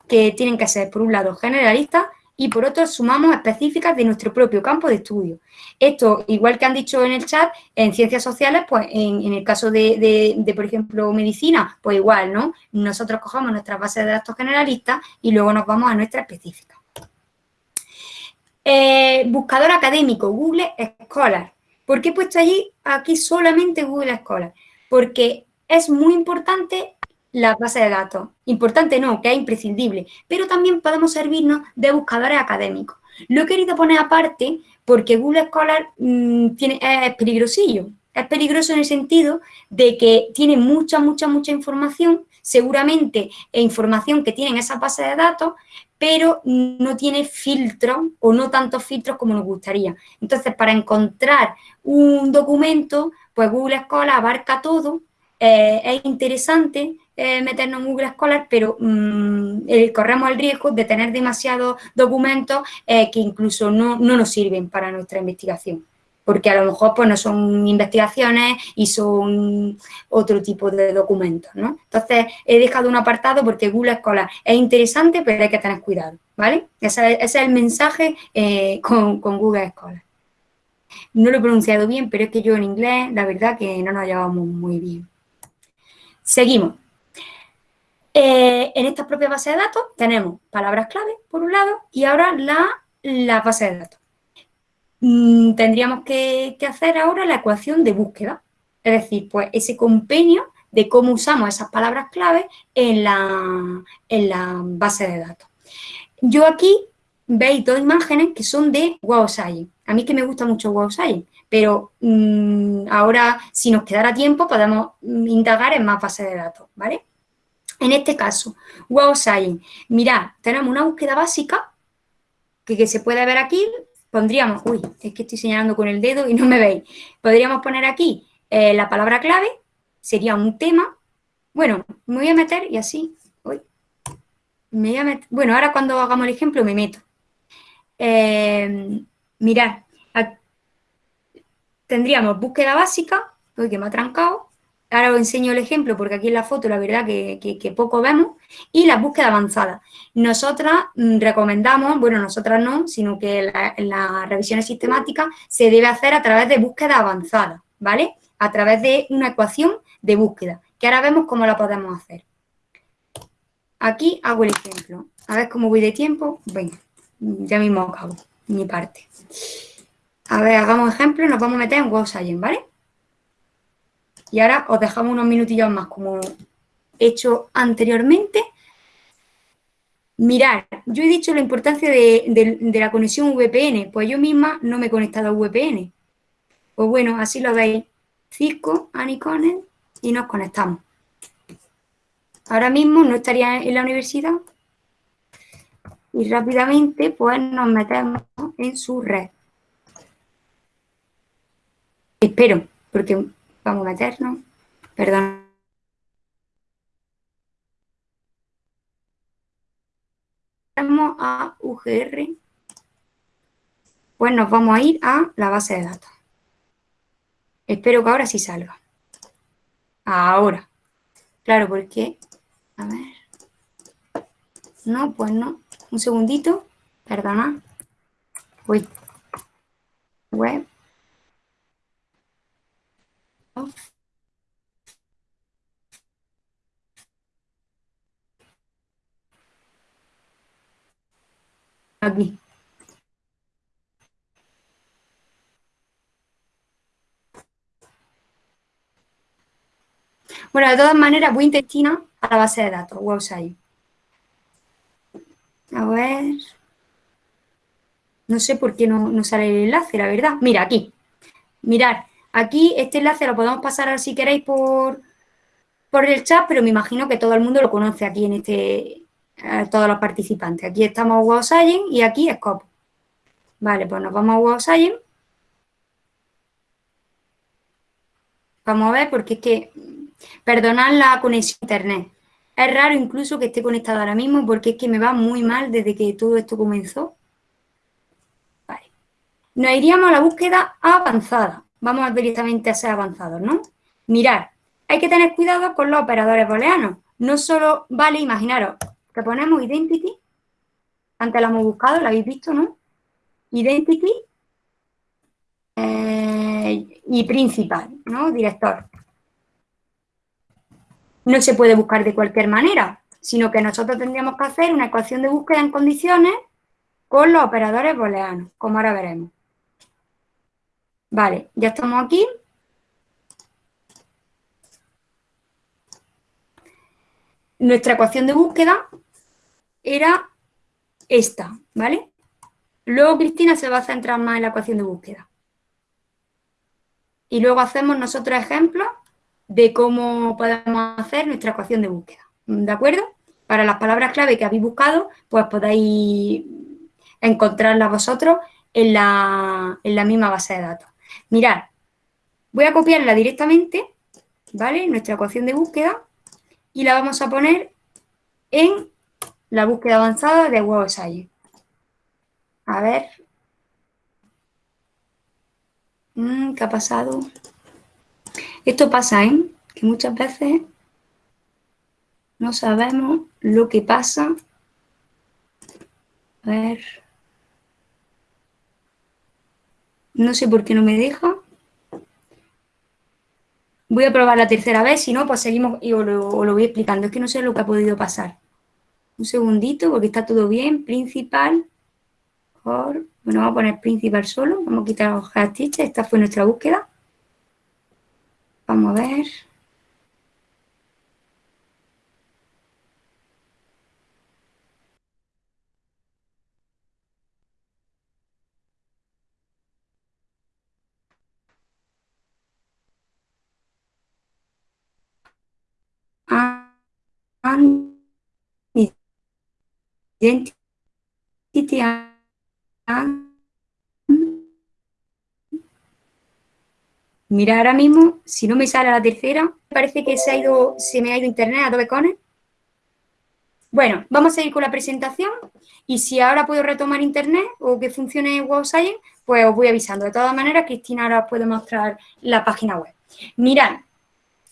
que tienen que ser, por un lado, generalistas y por otro sumamos específicas de nuestro propio campo de estudio. Esto, igual que han dicho en el chat, en ciencias sociales, pues en, el caso de, por ejemplo, medicina, pues igual, ¿no? Nosotros cogemos nuestras bases de datos generalistas y luego nos vamos a nuestra específica. Eh, buscador académico, Google Scholar. ¿Por qué he puesto allí, aquí solamente Google Scholar? Porque es muy importante la base de datos. Importante no, que es imprescindible, pero también podemos servirnos de buscadores académicos. Lo he querido poner aparte porque Google Scholar mm, tiene, es peligrosillo. Es peligroso en el sentido de que tiene mucha, mucha, mucha información, seguramente e información que tienen esa base de datos, pero no tiene filtros o no tantos filtros como nos gustaría. Entonces, para encontrar un documento, pues Google Scholar abarca todo, eh, es interesante, eh, meternos en Google Scholar, pero mm, eh, corremos el riesgo de tener demasiados documentos eh, que incluso no, nos sirven para nuestra investigación porque a lo mejor pues, no son investigaciones y son otro tipo de documentos, ¿no? Entonces, he dejado un apartado porque Google Scholar es interesante, pero hay que tener cuidado, ¿vale? Ese, es el mensaje con, con, Google Scholar. No lo he pronunciado bien, pero es que yo en inglés, la verdad que no nos llevamos muy bien. Seguimos. Eh, en esta propia base de datos tenemos palabras clave, por un lado, y ahora la, la base de datos. mm, tendríamos que, hacer ahora la ecuación de búsqueda. Es decir, pues ese compendio de cómo usamos esas palabras clave en la, en la base de datos. Yo aquí veis dos imágenes que son de Wow. A mí que me gusta mucho Wow pero mm, ahora, si nos quedara tiempo, podemos indagar en más bases de datos, ¿vale? En este caso, Wow Science. Mirad, tenemos una búsqueda básica que, se puede ver aquí. Pondríamos, uy, es que estoy señalando con el dedo y no me veis. Podríamos poner aquí eh, la palabra clave, sería un tema. Bueno, me voy a meter y así, uy, me voy a meter. Bueno, ahora cuando hagamos el ejemplo me meto. Eh, mirad, tendríamos búsqueda básica, uy, que me ha trancado, ahora os enseño el ejemplo porque aquí en la foto la verdad que, poco vemos, y la búsqueda avanzada. Nosotras mm, recomendamos, bueno, nosotras no, sino que en las revisiones sistemáticas se debe hacer a través de búsqueda avanzada, ¿vale? A través de una ecuación de búsqueda, que ahora vemos cómo la podemos hacer. Aquí hago el ejemplo. A ver cómo voy de tiempo. Venga, ya mismo acabo mi parte. A ver, hagamos ejemplo, nos vamos a meter en Wow ¿vale? Y ahora os dejamos unos minutillos más, como he hecho anteriormente. Mirad, yo he dicho la importancia de, la conexión VPN, pues yo misma no me he conectado a VPN. Pues bueno, así lo veis. Cisco, Anicones y nos conectamos. Ahora mismo no estaría en la universidad y rápidamente pues nos metemos en su red. Espero, porque vamos a meternos. Perdón. Vamos a UGR. Pues nos vamos a ir a la base de datos. Espero que ahora sí salga. Ahora. Claro, porque... A ver. No, pues no. Un segundito. Perdona. Uy. Web. Aquí. Bueno, de todas maneras voy intestina a la base de datos, website. A ver. No sé por qué no, no sale el enlace, la verdad. Mira, aquí. Mirad, Aquí este enlace lo podemos pasar si queréis por, por el chat, pero me imagino que todo el mundo lo conoce aquí en este, todos los participantes. Aquí estamos Wow Science y aquí Scope. Vale, pues nos vamos a Wow Science. Vamos a ver porque es que, perdonad la conexión a internet. Es raro incluso que esté conectado ahora mismo porque es que me va muy mal desde que todo esto comenzó. Vale. Nos iríamos a la búsqueda avanzada vamos directamente a ser avanzados, ¿no? Mirar, hay que tener cuidado con los operadores booleanos. No solo vale, imaginaros, que ponemos identity, antes lo hemos buscado, lo habéis visto, ¿no? Identity eh, y principal, ¿no? Director. No se puede buscar de cualquier manera, sino que nosotros tendríamos que hacer una ecuación de búsqueda en condiciones con los operadores booleanos, como ahora veremos. Vale, ya estamos aquí. Nuestra ecuación de búsqueda era esta, ¿vale? Luego Cristina se va a centrar más en la ecuación de búsqueda. Y luego hacemos nosotros ejemplos de cómo podemos hacer nuestra ecuación de búsqueda. ¿De acuerdo? Para las palabras clave que habéis buscado, pues podéis encontrarlas vosotros en la, en la misma base de datos. Mirad, voy a copiarla directamente, ¿vale? Nuestra ecuación de búsqueda y la vamos a poner en la búsqueda avanzada de Web. A ver. Mm, ¿Qué ha pasado? Esto pasa, ¿eh? Que muchas veces no sabemos lo que pasa. A ver. No sé por qué no me deja. Voy a probar la tercera vez, si no, pues seguimos y os lo, voy explicando. Es que no sé lo que ha podido pasar. Un segundito, porque está todo bien. Principal, Bueno, vamos a poner principal solo, vamos a quitar los teacher, esta fue nuestra búsqueda. Vamos a ver. Identity Mira, ahora mismo, si no me sale la tercera, parece que se, ha ido, se me ha ido internet a Adobe Connect. Bueno, vamos a seguir con la presentación y si ahora puedo retomar internet o que funcione Web Science, pues os voy avisando. De todas maneras, Cristina ahora os puede mostrar la página web. Mirad,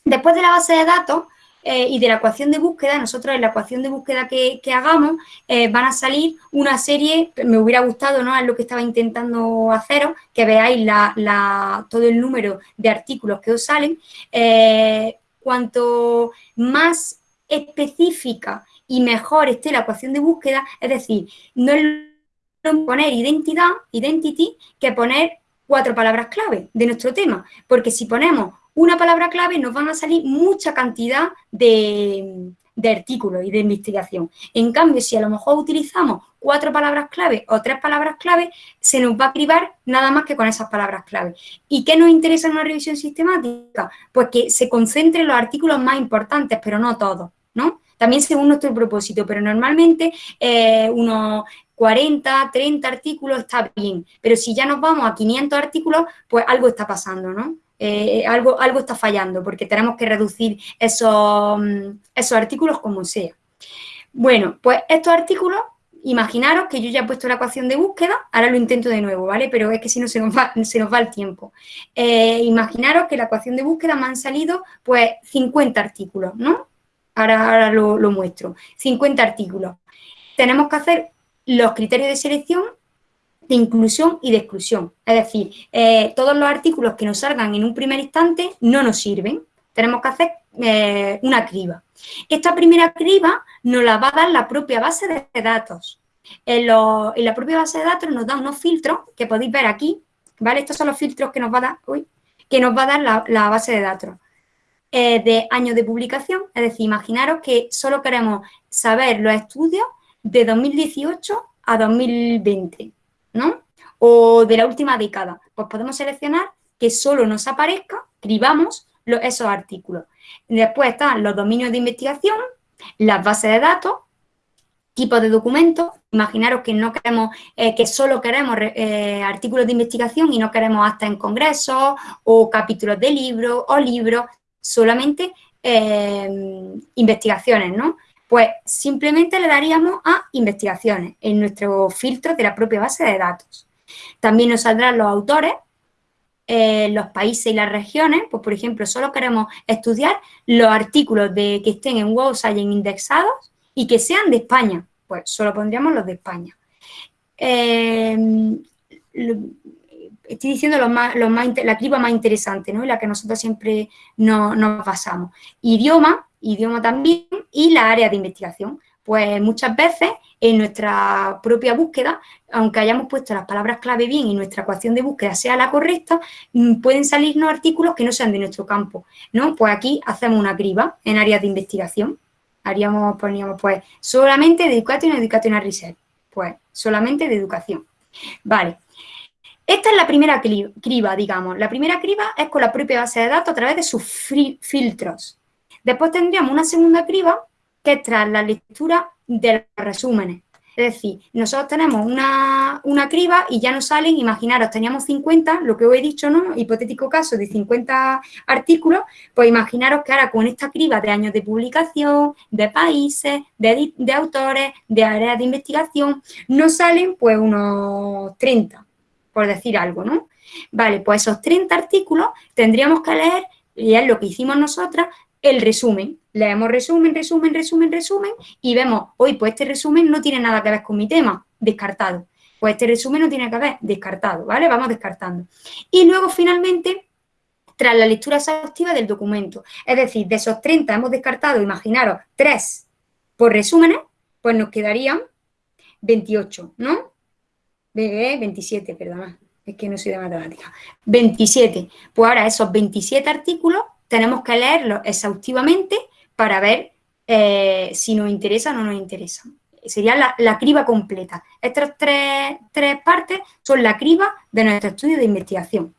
después de la base de datos, eh, y de la ecuación de búsqueda, nosotros en la ecuación de búsqueda que, hagamos eh, van a salir una serie, me hubiera gustado, ¿no? Es lo que estaba intentando haceros, que veáis la, todo el número de artículos que os salen. Eh, cuanto más específica y mejor esté la ecuación de búsqueda, es decir, no es poner identidad, identity, que poner cuatro palabras clave de nuestro tema, porque si ponemos una palabra clave nos van a salir mucha cantidad de, artículos y de investigación. En cambio, si a lo mejor utilizamos cuatro palabras clave o tres palabras clave, se nos va a cribar nada más que con esas palabras clave. ¿Y qué nos interesa en una revisión sistemática? Pues que se concentren los artículos más importantes, pero no todos, ¿no? También según nuestro propósito, pero normalmente eh, unos 40, 30 artículos está bien, pero si ya nos vamos a 500 artículos, pues algo está pasando, ¿no? Eh, algo, algo está fallando porque tenemos que reducir esos, mm, esos artículos como sea. Bueno, pues estos artículos, imaginaros que yo ya he puesto la ecuación de búsqueda, ahora lo intento de nuevo, ¿vale? Pero es que si no se nos va, se nos va el tiempo. Eh, imaginaros que la ecuación de búsqueda me han salido pues 50 artículos, ¿no? Ahora, ahora lo, lo muestro. 50 artículos. Tenemos que hacer los criterios de selección de inclusión y de exclusión. Es decir, eh, todos los artículos que nos salgan en un primer instante no nos sirven. Tenemos que hacer eh, una criba. Esta primera criba nos la va a dar la propia base de datos. En, la propia base de datos nos da unos filtros que podéis ver aquí, ¿vale? Estos son los filtros que nos va a dar, que nos va a dar la, base de datos. Eh, de años de publicación, es decir, imaginaros que solo queremos saber los estudios de 2018 a 2020. ¿No? O de la última década. Pues podemos seleccionar que solo nos aparezca, cribamos esos artículos. Después están los dominios de investigación, las bases de datos, tipos de documentos. Imaginaros que no queremos, eh, que solo queremos eh, artículos de investigación y no queremos hasta en congresos o capítulos de libros o libros, solamente eh, investigaciones, ¿no? Pues simplemente le daríamos a investigaciones en nuestro filtro de la propia base de datos. También nos saldrán los autores, eh, los países y las regiones, pues por ejemplo, solo queremos estudiar los artículos de, que estén en Web Science indexados y que sean de España, pues solo pondríamos los de España. Eh, estoy diciendo lo más, la criba más interesante, ¿no? En la que nosotros siempre nos, nos basamos. Idioma, idioma también, y la área de investigación. Pues muchas veces en nuestra propia búsqueda, aunque hayamos puesto las palabras clave bien y nuestra ecuación de búsqueda sea la correcta, mm, pueden salirnos artículos que no sean de nuestro campo, ¿no? Pues aquí hacemos una criba en áreas de investigación. Haríamos, poníamos, pues, solamente de Education y Educational Research. Pues, solamente de educación. Vale. Esta es la primera criba, digamos. La primera criba es con la propia base de datos a través de sus filtros. Después tendríamos una segunda criba que es tras la lectura de los resúmenes. Es decir, nosotros tenemos una, criba y ya nos salen, imaginaros, teníamos 50, lo que os he dicho, ¿no? Hipotético caso de 50 artículos, pues imaginaros que ahora con esta criba de años de publicación, de países, de, de autores, de áreas de investigación, nos salen pues unos 30, por decir algo, ¿no? Vale, pues esos 30 artículos tendríamos que leer, y es lo que hicimos nosotras, el resumen. Leemos resumen, resumen, resumen, resumen y vemos, hoy pues este resumen no tiene nada que ver con mi tema, descartado. Pues este resumen no tiene que ver, descartado, ¿vale? Vamos descartando. Y luego finalmente, tras la lectura exhaustiva del documento, es decir, de esos 30 hemos descartado, imaginaros, 3 por resúmenes, pues nos quedarían 28, ¿no? 27, eh, perdona, es que no soy de matemática. 27. Pues ahora esos 27 artículos tenemos que leerlos exhaustivamente para ver eh, si nos interesa o no nos interesa. Sería la, criba completa. Estas tres, tres partes son la criba de nuestro estudio de investigación.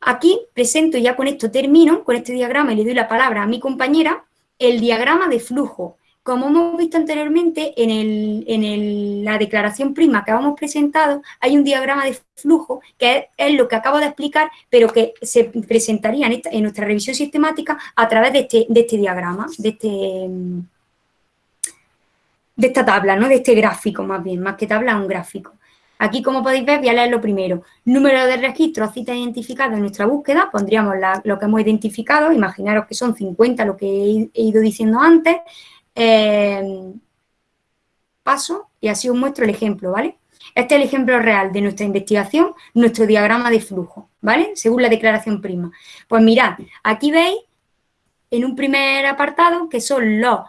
Aquí presento, ya con esto termino, con este diagrama y le doy la palabra a mi compañera, el diagrama de flujo. Como hemos visto anteriormente, en, la declaración prima que hemos presentado, hay un diagrama de flujo, que es, lo que acabo de explicar, pero que se presentaría en, nuestra revisión sistemática a través de este, este diagrama, de, este, esta tabla, ¿no? de este gráfico más bien, más que tabla, un gráfico. Aquí, como podéis ver, voy a leer lo primero. Número de registros, citas identificadas en nuestra búsqueda, pondríamos lo que hemos identificado, imaginaros que son 50, lo que he ido diciendo antes, eh, paso y así os muestro el ejemplo, ¿vale? Este es el ejemplo real de nuestra investigación, nuestro diagrama de flujo, ¿vale? Según la declaración prima. Pues mirad, aquí veis en un primer apartado que son los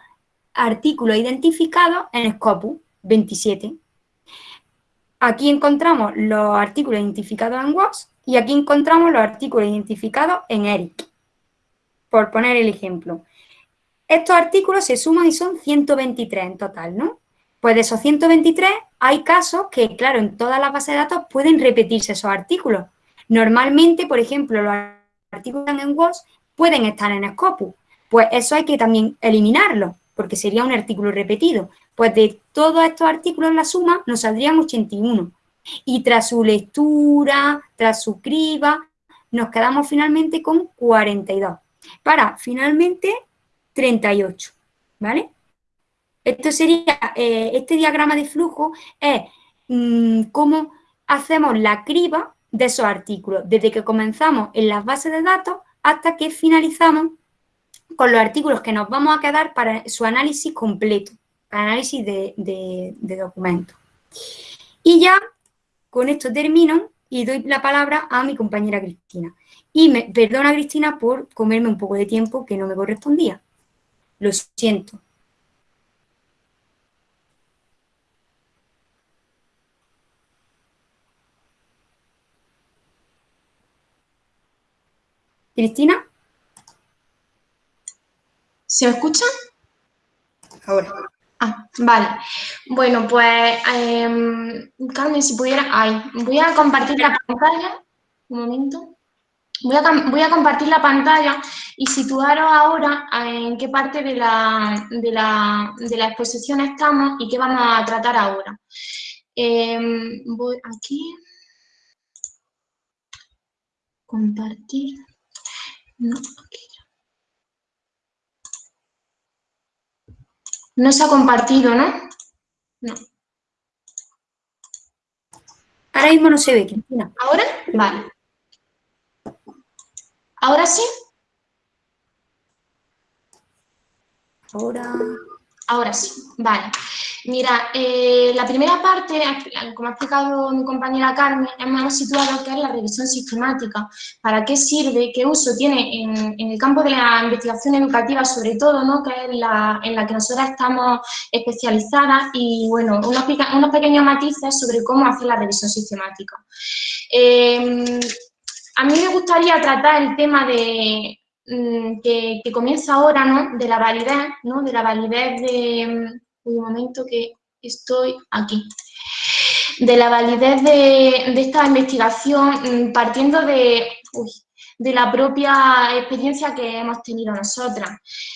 artículos identificados en Scopus 27. Aquí encontramos los artículos identificados en WOS y aquí encontramos los artículos identificados en ERIC, por poner el ejemplo. Estos artículos se suman y son 123 en total, ¿no? Pues de esos 123 hay casos que, claro, en todas las bases de datos pueden repetirse esos artículos. Normalmente, por ejemplo, los artículos en WOS pueden estar en Scopus. Pues eso hay que también eliminarlo, porque sería un artículo repetido. Pues de todos estos artículos, la suma nos saldrían 81. Y tras su lectura, tras su criba, nos quedamos finalmente con 42. Para finalmente 38, ¿vale? Esto sería, eh, este diagrama de flujo es mm, cómo hacemos la criba de esos artículos, desde que comenzamos en las bases de datos hasta que finalizamos con los artículos que nos vamos a quedar para su análisis completo, análisis de, documentos. Y ya con esto termino y doy la palabra a mi compañera Cristina. Y me perdona Cristina por comerme un poco de tiempo que no me correspondía. Lo siento. Cristina. ¿Se me escucha? Ahora. Ah, vale. Bueno, pues, em, Carmen, si pudiera... Ay, voy a compartir la pantalla. Un momento. Voy a, compartir la pantalla y situaros ahora en qué parte de la, de la, exposición estamos y qué vamos a tratar ahora. Em, voy aquí. Compartir. No, No se ha compartido, ¿no? No. Ahora mismo no se ve, Cristina. ¿Ahora? Vale. ¿Ahora sí? Ahora... Ahora sí, vale. Mira, eh, la primera parte, como ha explicado mi compañera Carmen, hemos situado que es la revisión sistemática. ¿Para qué sirve? ¿Qué uso tiene en, el campo de la investigación educativa, sobre todo, ¿no? que es la, en la que nosotras estamos especializadas? Y, bueno, unos, unos pequeños matices sobre cómo hacer la revisión sistemática. Eh, a mí me gustaría tratar el tema de, mm, que, comienza ahora, ¿no? De la validez, ¿no? De la validez de... Mm, momento que estoy aquí. De la validez de, esta investigación mm, partiendo de, de la propia experiencia que hemos tenido nosotras.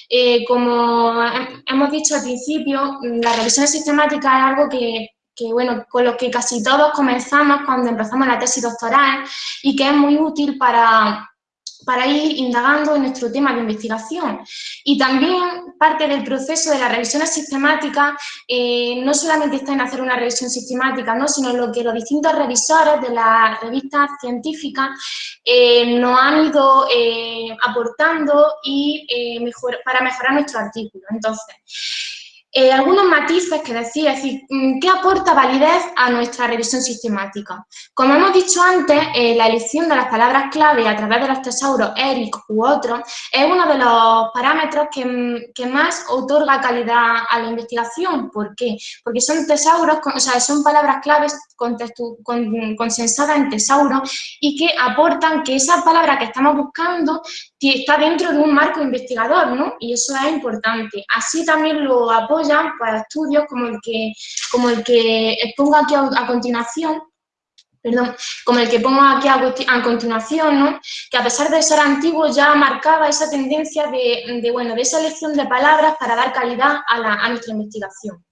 Eh, como hemos dicho al principio, la revisión sistemática es algo que que bueno, con lo que casi todos comenzamos cuando empezamos la tesis doctoral y que es muy útil para, para ir indagando en nuestro tema de investigación. Y también parte del proceso de las revisiones sistemáticas eh, no solamente está en hacer una revisión sistemática, ¿no? sino lo que los distintos revisores de las revistas científicas eh, nos han ido eh, aportando y mejor, para mejorar nuestro artículo. Entonces, eh, algunos matices que decir, es decir, mm, ¿qué aporta validez a nuestra revisión sistemática? Como hemos dicho antes, eh, la elección de las palabras clave a través de los tesauros ERIC u otros es uno de los parámetros que, mm, que, más otorga calidad a la investigación. ¿Por qué? Porque son tesauros, o sea, son palabras claves consensadas en tesauros y que aportan que esa palabra que estamos buscando está dentro de un marco investigador, ¿no? Y eso es importante. Así también lo apoyan pues, estudios como el que, como el que expongo aquí a, continuación, perdón, como el que pongo aquí a, continuación, ¿no? que a pesar de ser antiguo ya marcaba esa tendencia de, bueno, de esa elección de palabras para dar calidad a, a nuestra investigación.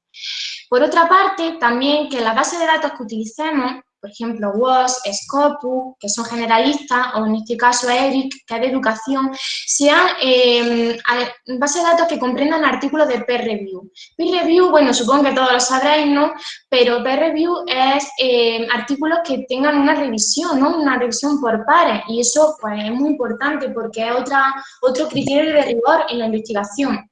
Por otra parte, también que la base de datos que utilicemos por ejemplo, WOS, Scopus, que son generalistas, o en este caso ERIC, que es de educación, sean eh, bases de datos que comprendan artículos de peer review. Peer review, bueno, supongo que todos lo sabréis, ¿no? Pero peer review es eh, artículos que tengan una revisión, ¿no? Una revisión por pares, y eso pues es muy importante porque es otra, otro criterio de rigor en la investigación.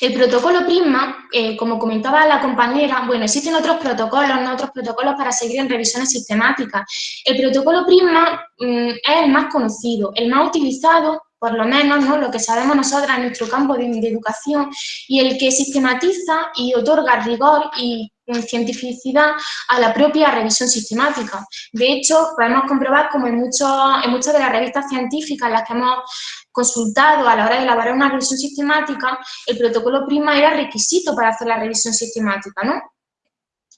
El protocolo PRISMA, eh, como comentaba la compañera, bueno, existen otros protocolos, ¿no? otros protocolos para seguir en revisiones sistemáticas. El protocolo PRISMA mm, es el más conocido, el más utilizado, por lo menos, ¿no? lo que sabemos nosotras en nuestro campo de, educación, y el que sistematiza y otorga rigor y cientificidad a la propia revisión sistemática. De hecho, podemos comprobar como en, en muchas de las revistas científicas en las que hemos consultado a la hora de elaborar una revisión sistemática, el protocolo prima era requisito para hacer la revisión sistemática, ¿no?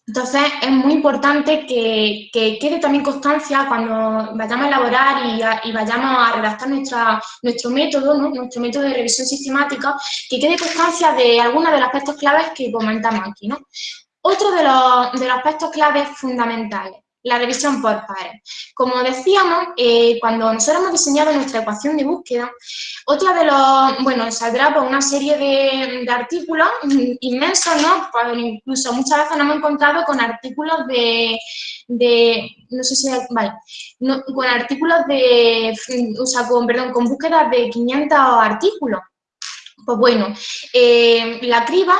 Entonces, es muy importante que, quede también constancia cuando vayamos a elaborar y, vayamos a redactar nuestra, nuestro método, ¿no? nuestro método de revisión sistemática, que quede constancia de algunos de los aspectos claves que comentamos aquí. ¿no? Otro de los, de los aspectos claves fundamentales la revisión por pares. Como decíamos, eh, cuando nosotros hemos diseñado nuestra ecuación de búsqueda, otra de los, bueno, saldrá una serie de, artículos inmensos, ¿no? Pues incluso muchas veces nos hemos encontrado con artículos de, no sé si, vale, con artículos de, o sea, con, perdón, con búsquedas de 500 artículos. Pues bueno, eh, la criba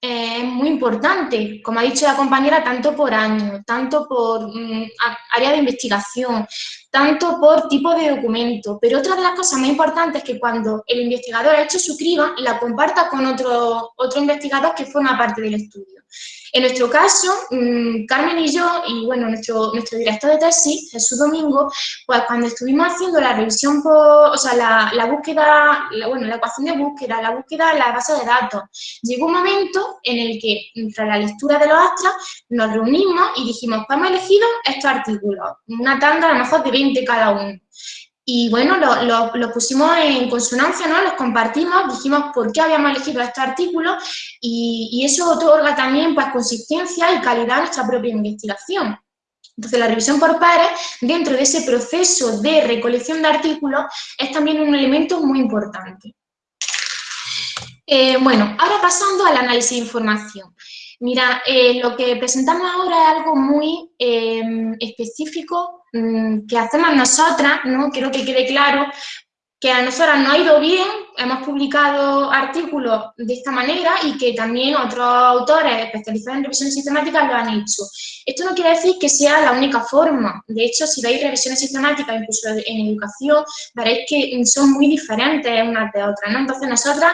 es muy importante, como ha dicho la compañera, tanto por año, tanto por mm, área de investigación, tanto por tipo de documento. Pero otra de las cosas más importantes es que cuando el investigador ha hecho su criba, la comparta con otro, otro investigador que forma parte del estudio. En nuestro caso, mm, Carmen y yo, y bueno, nuestro, nuestro director de tesis, Jesús Domingo, pues cuando estuvimos haciendo la revisión, por, o sea, la, búsqueda, bueno, la ecuación de búsqueda, la búsqueda en la base de datos, llegó un momento en el que, tras la lectura de los astras, nos reunimos y dijimos, pues hemos elegido estos artículos, una tanda a lo mejor de 20 cada uno. Y bueno, lo, lo, pusimos en consonancia, ¿no? Los compartimos, dijimos por qué habíamos elegido este artículo y, y eso otorga también pues, consistencia y calidad a nuestra propia investigación. Entonces, la revisión por pares, dentro de ese proceso de recolección de artículos, es también un elemento muy importante. Eh, bueno, ahora pasando al análisis de información. Mira, eh, lo que presentamos ahora es algo muy eh, específico que hacemos nosotras, ¿no? Quiero que quede claro que a nosotras no ha ido bien, hemos publicado artículos de esta manera y que también otros autores especializados en revisiones sistemáticas lo han hecho. Esto no quiere decir que sea la única forma. De hecho, si veis revisiones sistemáticas, incluso en educación, veréis que son muy diferentes unas de otras. ¿no? Entonces, nosotras,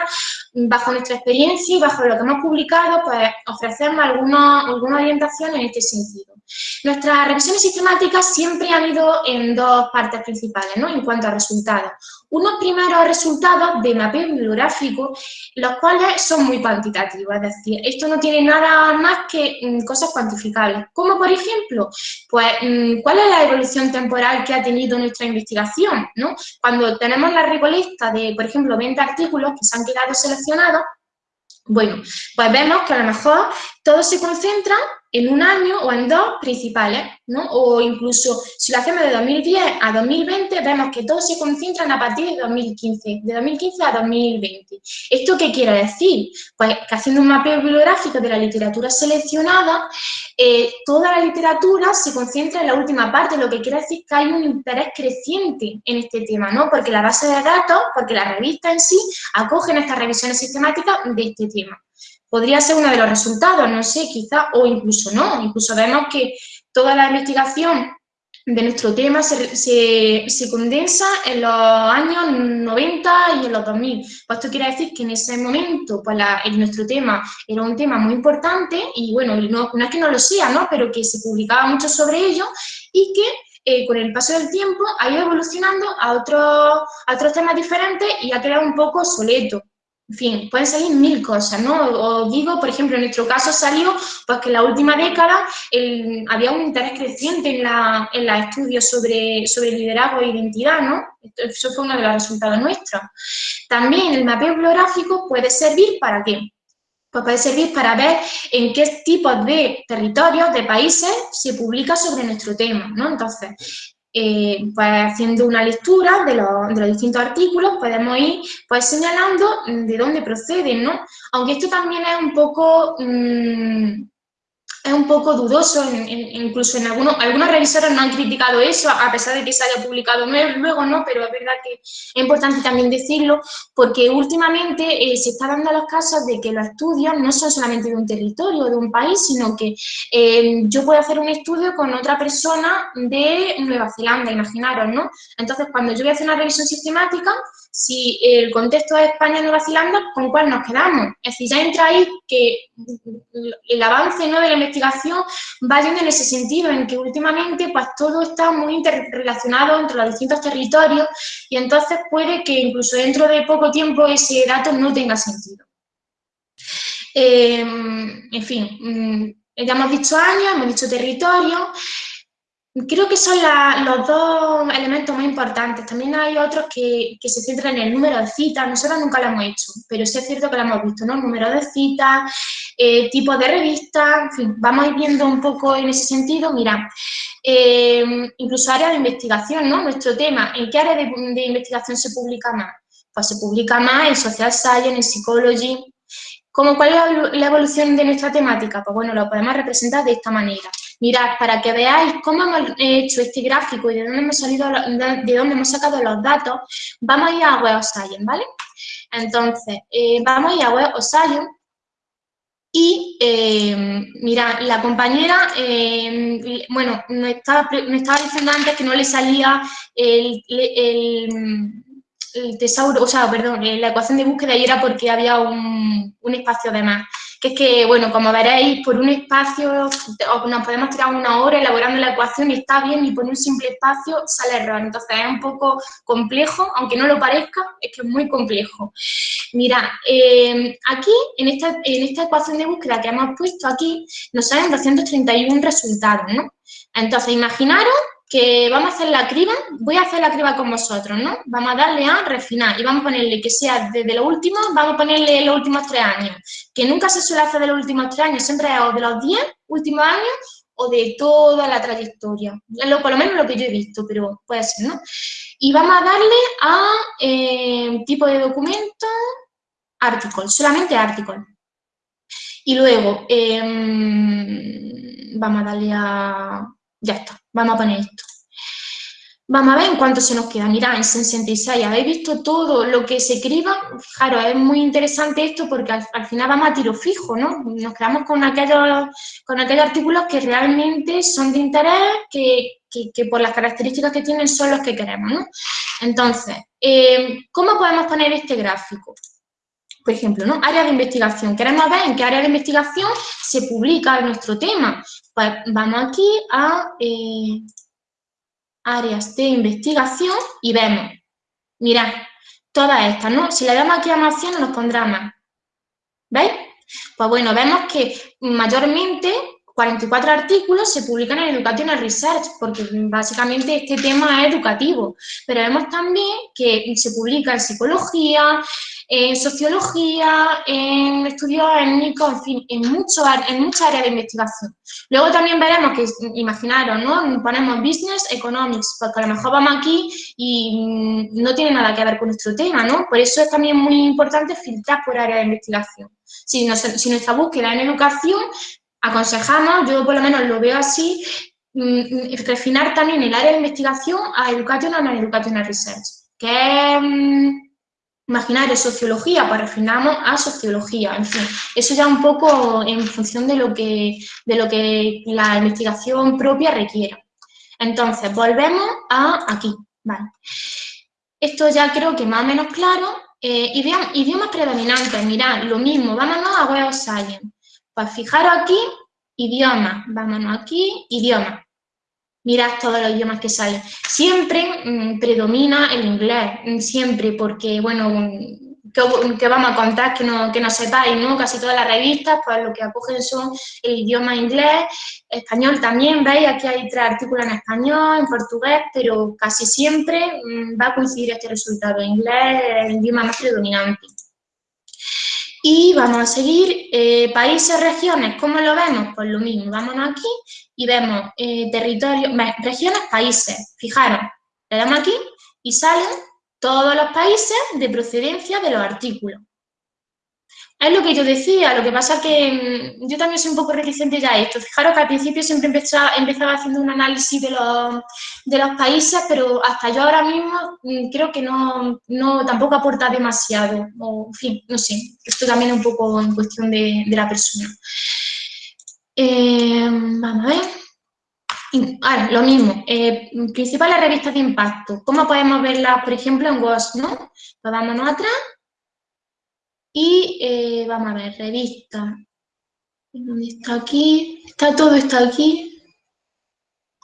bajo nuestra experiencia y bajo lo que hemos publicado, pues ofrecemos alguna, alguna orientación en este sentido. Nuestras revisiones sistemáticas siempre han ido en dos partes principales, ¿no? En cuanto a resultados. Unos primeros resultados de mapeo bibliográfico, los cuales son muy cuantitativos, es decir, esto no tiene nada más que mm, cosas cuantificables. Como por ejemplo, pues, mm, ¿cuál es la evolución temporal que ha tenido nuestra investigación? ¿no? Cuando tenemos la recolecta de, por ejemplo, 20 artículos que se han quedado seleccionados, bueno, pues vemos que a lo mejor todo se concentra en un año o en dos principales, ¿no? O incluso si lo hacemos de 2010 a 2020, vemos que todo se concentran a partir de 2015, de 2015 a 2020. ¿Esto qué quiere decir? Pues que haciendo un mapeo bibliográfico de la literatura seleccionada, eh, toda la literatura se concentra en la última parte, lo que quiere decir que hay un interés creciente en este tema, ¿no? Porque la base de datos, porque la revista en sí, acogen estas revisiones sistemáticas de este tema. Podría ser uno de los resultados, no sé, quizá, o incluso no. Incluso vemos que toda la investigación de nuestro tema se, se, condensa en los años 90 y en los 2000. Pues esto quiere decir que en ese momento pues en nuestro tema era un tema muy importante y bueno, no, no, es que no lo sea, ¿no? pero que se publicaba mucho sobre ello y que eh, con el paso del tiempo ha ido evolucionando a, otros a otros temas diferentes y ha quedado un poco obsoleto. En fin, pueden salir mil cosas, ¿no? Os digo, por ejemplo, en nuestro caso salió pues, que en la última década había un interés creciente en la, en estudios sobre, sobre liderazgo e identidad, ¿no? Eso fue uno de los resultados nuestros. También el mapeo bibliográfico puede servir para qué? Pues puede servir para ver en qué tipos de territorios, de países, se publica sobre nuestro tema, ¿no? Entonces, eh, pues haciendo una lectura de los, distintos artículos podemos ir pues señalando de dónde proceden, ¿no? Aunque esto también es un poco mm, es un poco dudoso, incluso en algunos, algunos revisores no han criticado eso, a pesar de que se haya publicado luego, ¿no? Pero es verdad que es importante también decirlo, porque últimamente eh, se está dando los casos de que los estudios no son solamente de un territorio, de un país, sino que eh, yo puedo hacer un estudio con otra persona de Nueva Zelanda, imaginaros, ¿no? Entonces, cuando yo voy a hacer una revisión sistemática, si el contexto es España-Nueva Zelanda, ¿con cuál nos quedamos? Es decir, ya entra ahí que el avance ¿no? de la investigación va yendo en ese sentido, en que últimamente pues todo está muy interrelacionado entre los distintos territorios y entonces puede que incluso dentro de poco tiempo ese dato no tenga sentido. Em, en fin, mm, ya hemos dicho años, hemos dicho territorio, Creo que son los dos elementos más importantes. También hay otros que, se centran en el número de citas. Nosotros nunca lo hemos hecho, pero sí es cierto que lo hemos visto, ¿no? Número de citas, eh, tipo de revista, en fin, vamos a ir viendo un poco en ese sentido. Mira, eh, incluso área de investigación, ¿no? Nuestro tema, ¿en qué área de, de, investigación se publica más? Pues se publica más en social science, en psychology. ¿Cómo, ¿Cuál es la evolución de nuestra temática? Pues bueno, lo podemos representar de esta manera. Mirad, para que veáis cómo hemos hecho este gráfico y de dónde hemos, salido, de dónde hemos sacado los datos, vamos a ir a Web of Science, ¿vale? Entonces, eh, vamos a ir a Web of Science y, eh, mira, la compañera, eh, bueno, me estaba, diciendo antes que no le salía el, el, tesauro, o sea, perdón, la ecuación de búsqueda y era porque había un, un espacio de más es que, bueno, como veréis, por un espacio nos podemos tirar una hora elaborando la ecuación y está bien, y por un simple espacio sale error. Entonces es un poco complejo, aunque no lo parezca, es que es muy complejo. Mira, eh, aquí, en esta, en esta ecuación de búsqueda que hemos puesto aquí, nos salen 231 resultados, ¿no? Entonces, imaginaros que vamos a hacer la criba, voy a hacer la criba con vosotros, ¿no? Vamos a darle a refinar y vamos a ponerle que sea desde lo último, vamos a ponerle los últimos tres años, que nunca se suele hacer de los últimos tres años, siempre es o de los diez últimos años o de toda la trayectoria, lo, por lo menos lo que yo he visto, pero puede ser, ¿no? Y vamos a darle a eh, tipo de documento, article, solamente article. Y luego, em, vamos a darle a ya está, vamos a poner esto. Vamos a ver en cuánto se nos queda. Mirad, en 66, ¿habéis visto todo lo que se escriba? Claro, es muy interesante esto porque al, final vamos a tiro fijo, ¿no? Nos quedamos con aquellos, con aquellos artículos que realmente son de interés, que, por las características que tienen son los que queremos, ¿no? Entonces, eh, ¿cómo podemos poner este gráfico? Por ejemplo, ¿no? Área de investigación. Queremos ver en qué área de investigación se publica nuestro tema. Pues vamos aquí a eh, áreas de investigación y vemos, mirad, todas estas, ¿no? Si le damos aquí a más 100 nos pondrá más. ¿Veis? Pues bueno, vemos que mayormente 44 artículos se publican en Education Research, porque básicamente este tema es educativo, pero vemos también que se publica en psicología, en sociología, en estudios étnicos, en fin, en, mucho, en muchas áreas de investigación. Luego también veremos que, imaginaros, ¿no? Ponemos Business Economics, porque a lo mejor vamos aquí y mm, no tiene nada que ver con nuestro tema, ¿no? Por eso es también muy importante filtrar por área de investigación. Si, si nuestra búsqueda en educación, aconsejamos, yo por lo menos lo veo así, mm, mm, refinar también el área de investigación a Education and Educational Research, que es imaginario, sociología, pues refinamos a sociología, en fin, eso ya un poco en función de lo que, de lo que la investigación propia requiera. Entonces, volvemos a aquí, ¿vale? Esto ya creo que más o menos claro. Eh, idiomas, predominantes, mirad, lo mismo, vámonos a Web of Science. Pues fijaros aquí, idioma, vámonos aquí, idioma. Mirad todos los idiomas que salen. Siempre mm, predomina el inglés, mm, siempre, porque, bueno, que, vamos a contar que no, que no sepáis, ¿no? Casi todas las revistas, pues lo que acogen son el idioma inglés, español también, ¿veis? Aquí hay tres artículos en español, en portugués, pero casi siempre mm, va a coincidir este resultado. Inglés es el idioma más predominante. Y vamos a seguir, eh, países, regiones, ¿cómo lo vemos? Pues lo mismo, vámonos aquí y vemos eh, regiones, países. Fijaros, le damos aquí y salen todos los países de procedencia de los artículos. Es lo que yo decía, lo que pasa que mm, yo también soy un poco reticente ya a esto. Fijaros que al principio siempre empezaba, haciendo un análisis de los, de los, países, pero hasta yo ahora mismo mm, creo que no, tampoco aporta demasiado. O, en fin, no sé, esto también es un poco en cuestión de, la persona. Eh, vamos a ver. Ahora, lo mismo, eh, principales revistas de impacto. ¿Cómo podemos verlas, por ejemplo, en WOS, no? Pues vámonos atrás y eh, vamos a ver, revista. ¿Dónde está aquí? Está todo, está aquí.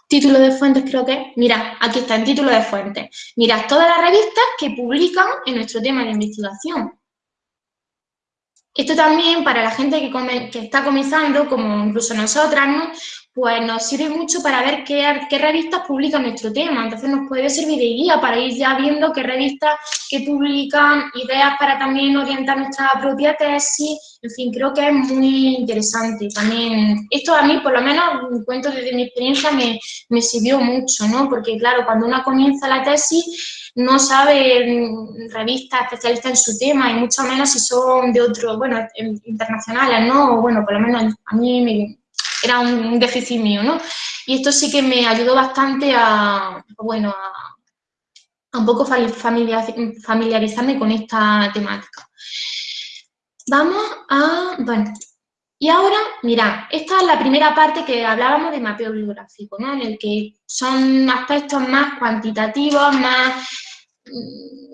Título de fuentes creo que, mira, aquí está en título de fuentes. Mirad todas las revistas que publican en nuestro tema de investigación. Esto también para la gente que, está comenzando, como incluso nosotras, ¿no? pues nos sirve mucho para ver qué, qué, revistas publican nuestro tema. Entonces nos puede servir de guía para ir ya viendo qué revistas que publican, ideas para también orientar nuestra propia tesis. En fin, creo que es muy interesante. También, esto a mí, por lo menos, cuento desde mi experiencia, me, me sirvió mucho, ¿no? Porque claro, cuando uno comienza la tesis, no sabe mm, revistas especialistas en su tema y mucho menos si son de otros, bueno, internacionales, ¿no? Bueno, por lo menos a mí me, era un déficit mío, ¿no? Y esto sí que me ayudó bastante a, bueno, a, un poco familiarizarme con esta temática. Vamos a, bueno, y ahora, mira, esta es la primera parte que hablábamos de mapeo bibliográfico, ¿no? En el que son aspectos más cuantitativos, más,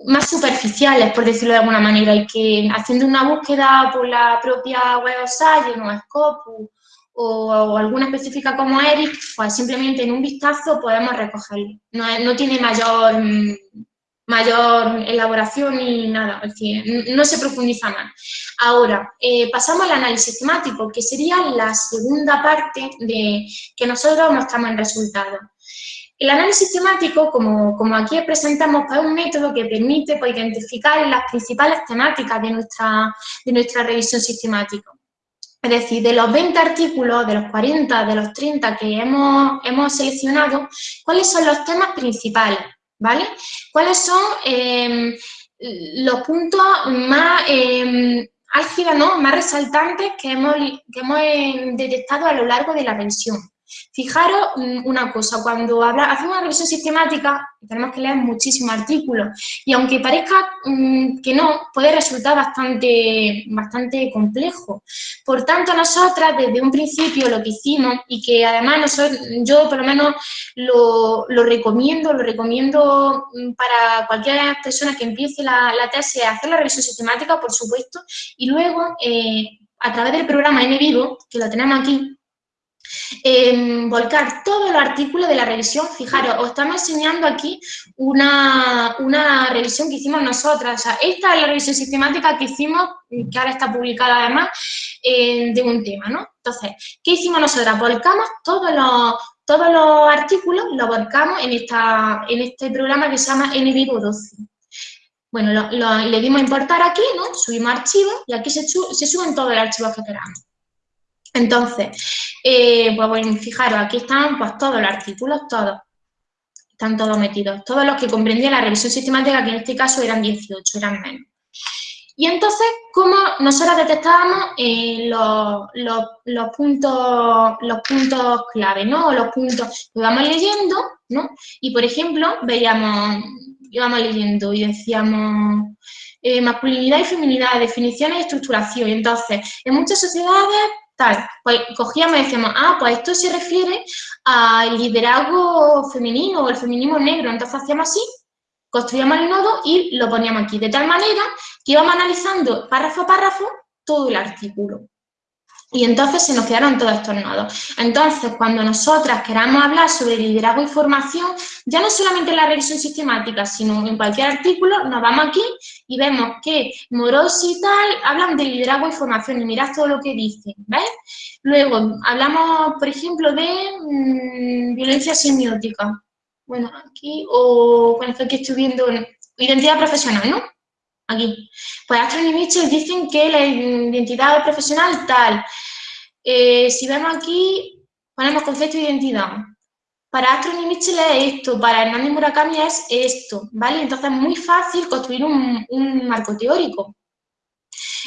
más superficiales, por decirlo de alguna manera, y que haciendo una búsqueda por la propia Web of Science o Scopus o, alguna específica como Eric, pues simplemente en un vistazo podemos recogerlo. No, tiene mayor, mayor elaboración ni nada, es decir, no se profundiza más. Ahora, eh, pasamos al análisis temático, que sería la segunda parte de que nosotros mostramos en resultados. El análisis temático, como, como aquí presentamos, pues, es un método que permite pues, identificar las principales temáticas de nuestra, de nuestra revisión sistemática. Es decir, de los 20 artículos, de los 40, de los 30 que hemos, hemos seleccionado, ¿cuáles son los temas principales? ¿Vale? ¿Cuáles son em, los puntos más eh, álgidos, ¿no? más resaltantes que hemos, que hemos eh, detectado a lo largo de la revisión? Fijaros mm, una cosa, cuando habla, hacemos una revisión sistemática, tenemos que leer muchísimos artículos y aunque parezca mm, que no, puede resultar bastante, bastante complejo. Por tanto, nosotras desde un principio lo que hicimos y que además nosotros, yo por lo menos lo, recomiendo, lo recomiendo mm, para cualquier persona que empiece la, la tesis, hacer la revisión sistemática, por supuesto, y luego eh, a través del programa NVivo, que lo tenemos aquí, volcar todos los artículos de la revisión. Fijaros, os estamos enseñando aquí una, revisión que hicimos nosotras. esta es la revisión sistemática que hicimos, que ahora está publicada además, eh, de un tema, ¿no? Entonces, ¿qué hicimos nosotras? Volcamos todos los, todos los artículos, los volcamos en, esta, en este programa que se llama NVivo 12. Bueno, le dimos a importar aquí, ¿no? Subimos archivos y aquí se suben todos los archivos que queramos. Entonces, eh, pues bueno, fijaros, aquí están pues todos los artículos, todos. Están todos metidos. Todos los que comprendían la revisión sistemática, que en este caso eran 18, eran menos. Y entonces, ¿cómo nosotros detectábamos eh, los, puntos, los puntos clave, ¿no? O los puntos que vamos leyendo, ¿no? Y, por ejemplo, veíamos íbamos leyendo y decíamos eh, masculinidad y feminidad, definiciones y estructuración. Y entonces, en muchas sociedades, tal, pues cogíamos y decíamos, ah, pues esto se refiere al liderazgo femenino o el feminismo negro. Entonces hacíamos así, construíamos el nodo y lo poníamos aquí. De tal manera que íbamos analizando párrafo a párrafo todo el artículo. Y entonces se nos quedaron todos estos nodos. Entonces, cuando nosotras queramos hablar sobre liderazgo y formación, ya no solamente en la revisión sistemática, sino en cualquier artículo, nos vamos aquí y vemos que Morosi y tal hablan de liderazgo y formación y mirad todo lo que dicen, ¿ves? Luego, hablamos, por ejemplo, de mmm, violencia semiótica. Bueno, aquí, o bueno, aquí estoy viendo identidad profesional, ¿no? Aquí. Pues Astron y Mitchell dicen que la identidad profesional tal. Eh, si vemos aquí, ponemos concepto de identidad. Para Astron y Mitchell es esto, para Hernández Murakami es esto, ¿vale? Entonces es muy fácil construir un, marco teórico.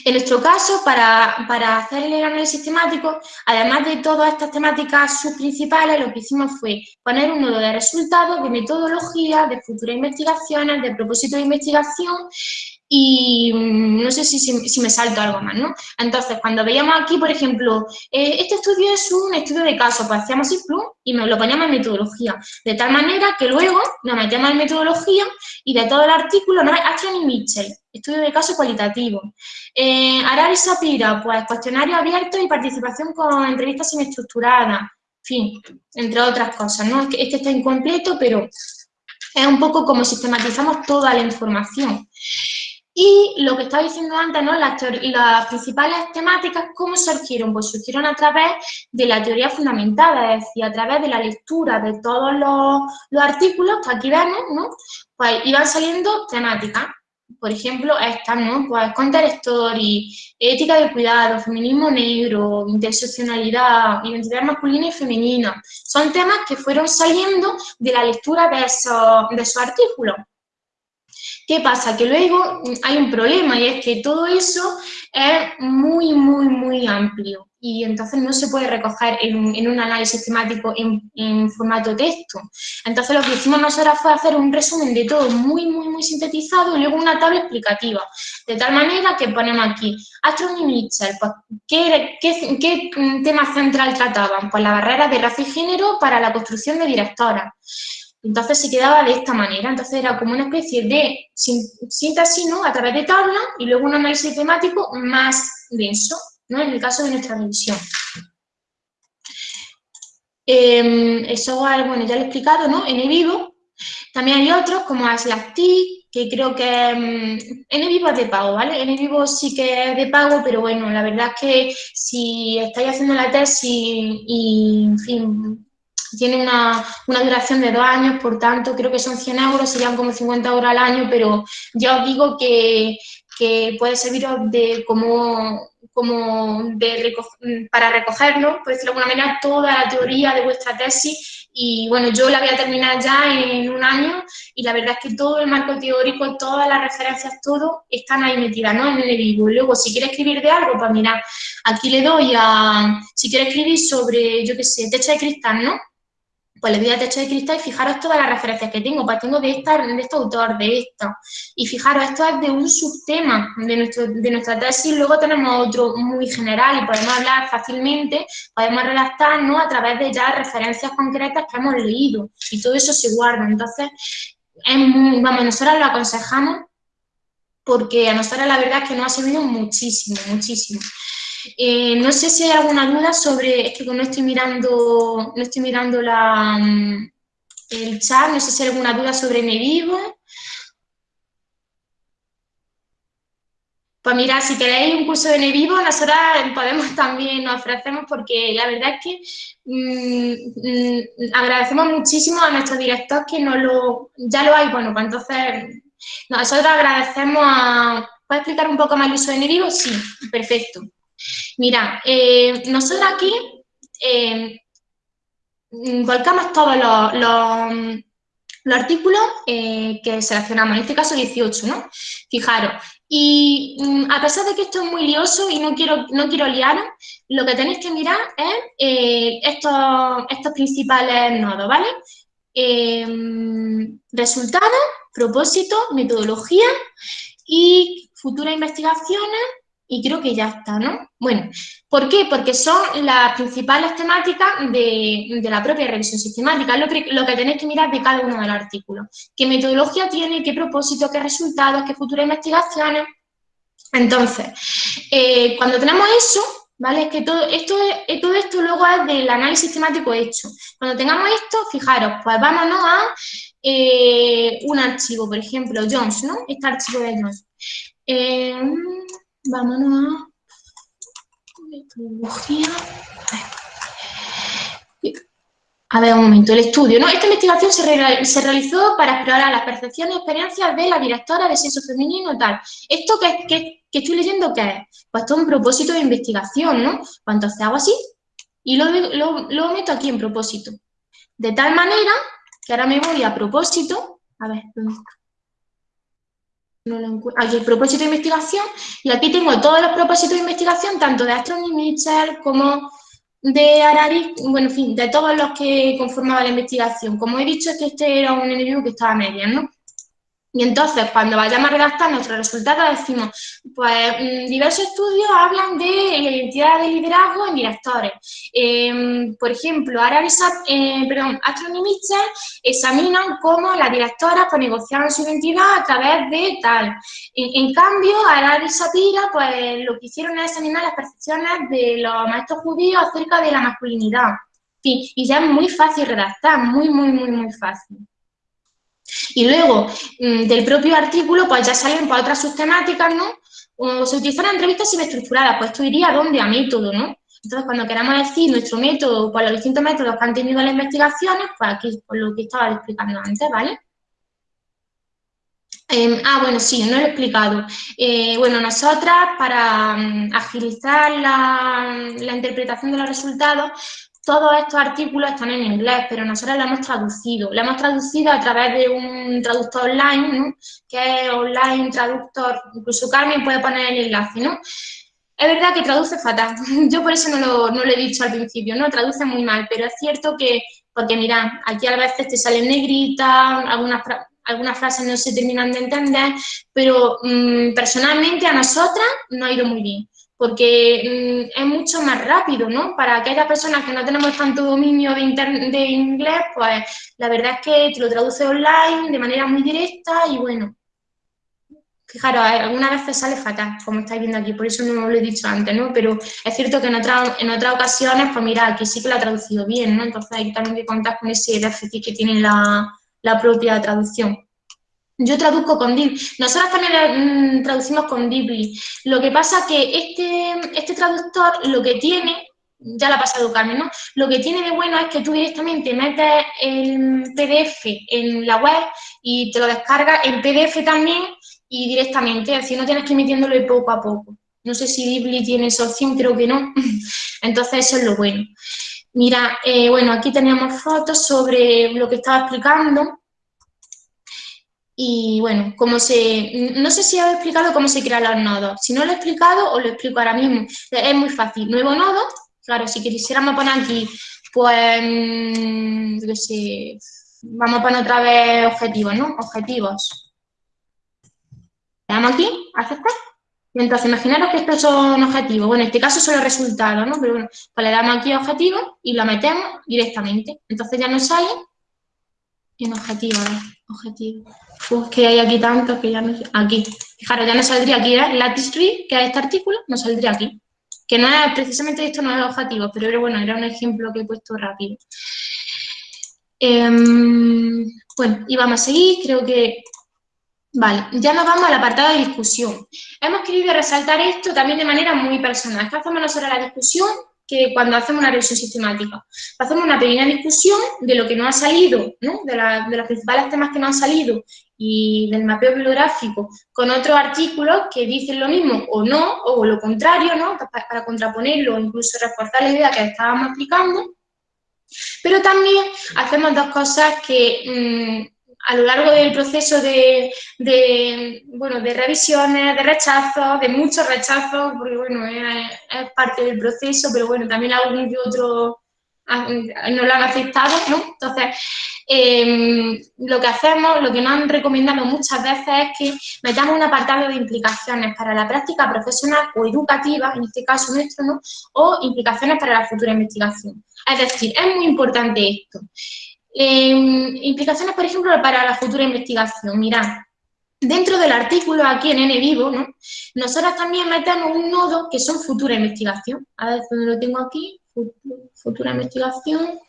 En nuestro caso, para, para, hacer el análisis temático, además de todas estas temáticas subprincipales, lo que hicimos fue poner un nodo de resultados, de metodología, de futuras investigaciones, de propósito de investigación y mm, no sé si, si, me salto algo más, ¿no? Entonces, cuando veíamos aquí, por ejemplo, eh, este estudio es un estudio de caso, pues hacíamos así, y me lo poníamos en metodología, de tal manera que luego nos metemos en metodología y de todo el artículo, ¿no? Astron y Mitchell, estudio de caso cualitativo. Eh, Arari Sapira, pues cuestionario abierto y participación con entrevistas semiestructuradas, en fin, entre otras cosas, ¿no? Este está incompleto, pero es un poco como sistematizamos toda la información. Y lo que estaba diciendo antes, ¿no? Las, las, principales temáticas, ¿cómo surgieron? Pues surgieron a través de la teoría fundamentada, es decir, a través de la lectura de todos los, los artículos que aquí vemos, ¿no? Pues iban saliendo temáticas. Por ejemplo, estas, ¿no? Pues Counter Story, ética del cuidado, feminismo negro, interseccionalidad, identidad masculina y femenina. Son temas que fueron saliendo de la lectura de esos, de esos artículos. ¿Qué pasa? Que luego hay un problema y es que todo eso es muy, muy, muy amplio y entonces no se puede recoger en, un análisis temático en, formato texto. Entonces lo que hicimos nosotros fue hacer un resumen de todo muy, muy, muy sintetizado y luego una tabla explicativa. De tal manera que ponemos aquí, Astron y Mitchell, pues, ¿qué, tema central trataban? Pues la barrera de raza y género para la construcción de directoras. Entonces se quedaba de esta manera, entonces era como una especie de síntesis ¿no? a través de tabla y luego un análisis temático más denso, ¿no? en el caso de nuestra revisión. Eh, eso, bueno, ya lo he explicado, ¿no? En vivo. También hay otros como Aslactic, que creo que mm, en vivo es de pago, ¿vale? En vivo sí que es de pago, pero bueno, la verdad es que si estáis haciendo la tesis y, en fin, tiene una, duración de dos años, por tanto, creo que son 100 euros, serían como 50 euros al año, pero ya os digo que, puede serviros de como, como de para recogerlo, por decirlo de alguna manera, toda la teoría de vuestra tesis y bueno, yo la voy a terminar ya en un año y la verdad es que todo el marco teórico, todas las referencias, todo están ahí metidas, ¿no? En el vivo. Luego, si quiere escribir de algo, pues mira, aquí le doy a, si quiere escribir sobre, yo qué sé, techo de cristal, ¿no? Pues le doy a techo de cristal y fijaros todas las referencias que tengo, pues tengo de, esta, de este autor, de esta, y fijaros, esto es de un subtema de, nuestro, de nuestra tesis, luego tenemos otro muy general y podemos hablar fácilmente, podemos redactarnos a través de ya referencias concretas que hemos leído, y todo eso se guarda, entonces, es muy, vamos, nosotros lo aconsejamos porque a nosotros la verdad es que nos ha servido muchísimo, muchísimo. Eh, no sé si hay alguna duda sobre, es que no estoy mirando, no estoy mirando la, mm, el chat, no sé si hay alguna duda sobre Nevivo. Pues mira, si queréis un curso de Nevivo, nosotros podemos también, nos ofrecemos, porque la verdad es que mm, mm, agradecemos muchísimo a nuestro director que no lo, ya lo hay, bueno, pues entonces nosotros agradecemos a, ¿puedes explicar un poco más el uso de Nevivo? Sí, perfecto. Mira, eh, nosotros aquí eh, volcamos todos los, artículos eh, que seleccionamos, en este caso 18, ¿no? Fijaros, y mm, a pesar de que esto es muy lioso y no quiero, no quiero liaros, lo que tenéis que mirar es estos, estos principales nodos, ¿vale? resultados, propósito, metodología y futuras investigaciones y creo que ya está, ¿no? Bueno, ¿por qué? Porque son las principales temáticas de, la propia revisión sistemática, que, lo que tenéis que mirar de cada uno de los artículos. ¿Qué metodología tiene, qué propósito, qué resultados, qué futuras investigaciones? Entonces, eh, cuando tenemos eso, ¿vale? Es que todo esto, eh, todo esto luego es del análisis sistemático hecho. Cuando tengamos esto, fijaros, pues vámonos a eh, un archivo, por ejemplo, Jones, ¿no? Este archivo de Jones. Vámonos a metodología. A ver, un momento, el estudio, ¿no? Esta investigación se, realizó para explorar las percepciones y experiencias de la directora de sexo femenino tal. ¿Esto que, que, estoy leyendo qué es? Pues esto es un propósito de investigación, ¿no? Pues entonces hago así y lo, lo meto aquí en propósito. De tal manera que ahora me voy a propósito, a ver, ¿dónde? Aquí el propósito de investigación y aquí tengo todos los propósitos de investigación, tanto de Astron y Mitchell como de Arari, bueno, en fin, de todos los que conformaban la investigación. Como he dicho, es que este era un enemigo que estaba a ¿no? Y entonces, cuando vayamos a redactar nuestros resultados, decimos, pues mm, diversos estudios hablan de la identidad de liderazgo en directores. Em, por ejemplo, Arabisat, eh, perdón, Astron y Mitchell examinan cómo las directoras pues, negociaban su identidad a través de tal. En, cambio, Arari y Sapira, pues lo que hicieron es examinar las percepciones de los maestros judíos acerca de la masculinidad. y ya es muy fácil redactar, muy, muy, muy, muy fácil. Y luego, mm, del propio artículo, pues ya salen para otras subtemáticas, ¿no? O se utilizan entrevistas semi-estructuradas, pues esto iría a dónde? A método, ¿no? Entonces, cuando queramos decir nuestro método, pues los distintos métodos que han tenido las investigaciones, pues aquí, por lo que estaba explicando antes, ¿vale? Em, ah, bueno, sí, no lo he explicado. Eh, bueno, nosotras, para mm, agilizar la, la interpretación de los resultados, todos estos artículos están en inglés, pero nosotros lo hemos traducido. Lo hemos traducido a través de un traductor online, ¿no? que es online traductor, incluso Carmen puede poner el enlace, ¿no? Es verdad que traduce fatal, yo por eso no lo, no lo he dicho al principio, ¿no? Traduce muy mal, pero es cierto que, porque mira, aquí a veces te salen negritas, algunas, algunas frases no se terminan de entender, pero mm, personalmente a nosotras no ha ido muy bien porque mm, es mucho más rápido, ¿no? Para aquellas personas que no tenemos tanto dominio de, inglés, pues la verdad es que te lo traduce online de manera muy directa y bueno, fijaros, algunas veces sale fatal, como estáis viendo aquí, por eso no lo he dicho antes, ¿no? Pero es cierto que en, en otras ocasiones, pues mira, aquí sí que lo ha traducido bien, ¿no? Entonces hay también que contar con ese déficit que tiene la, la propia traducción. Yo traduzco con Dibli. Nosotros también mm, traducimos con Dibli. Lo que pasa que este, este traductor lo que tiene, ya lo ha pasado Carmen, ¿no? Lo que tiene de bueno es que tú directamente metes el PDF en la web y te lo descargas en PDF también y directamente, así no tienes que ir metiéndolo poco a poco. No sé si Dibli tiene esa opción, creo que no. Entonces eso es lo bueno. Mira, eh, bueno, aquí teníamos fotos sobre lo que estaba explicando. Y bueno, como se, no sé si he explicado cómo se crean los nodos. Si no lo he explicado, os lo explico ahora mismo. Es muy fácil. Nuevo nodo, claro, si quisiéramos poner aquí, pues, mm, vamos a poner otra vez objetivos, ¿no? Objetivos. Le damos aquí, aceptar. Y entonces, imaginaros que estos son objetivos. Bueno, en este caso son los resultados, ¿no? Pero bueno, pues le damos aquí objetivos y lo metemos directamente. Entonces ya nos sale en objetivo, objetivo. Uf, que hay aquí tantos que ya no. Aquí. Fijaros, ya no saldría aquí, ¿eh? Lattice Tree, que es este artículo, no saldría aquí. Que no es, precisamente esto no es objetivo, pero bueno, era un ejemplo que he puesto rápido. Em, bueno, y vamos a seguir, creo que... Vale, ya nos vamos al apartado de discusión. Hemos querido resaltar esto también de manera muy personal. ¿Qué hacemos nosotros la discusión? Que cuando hacemos una revisión sistemática. Hacemos una pequeña discusión de lo que no ha salido, ¿no? de, de, los principales temas que no han salido y del mapeo bibliográfico con otros artículos que dicen lo mismo o no, o lo contrario, ¿no? para, contraponerlo o incluso reforzar la idea que estábamos explicando. Pero también hacemos dos cosas que mm, a lo largo del proceso de, bueno, de revisiones, de rechazos, de muchos rechazos, porque bueno, es, parte del proceso, pero bueno, también algún que otro no lo han aceptado, ¿no? Entonces, em, lo que hacemos, lo que nos han recomendado muchas veces es que metamos un apartado de implicaciones para la práctica profesional o educativa, en este caso nuestro, ¿no? O implicaciones para la futura investigación. Es decir, es muy importante esto. Em, implicaciones, por ejemplo, para la futura investigación. Mirad, dentro del artículo aquí en N vivo, ¿no? nosotros también metemos un nodo que son futura investigación. A ver, ¿dónde lo tengo aquí? Futura investigación.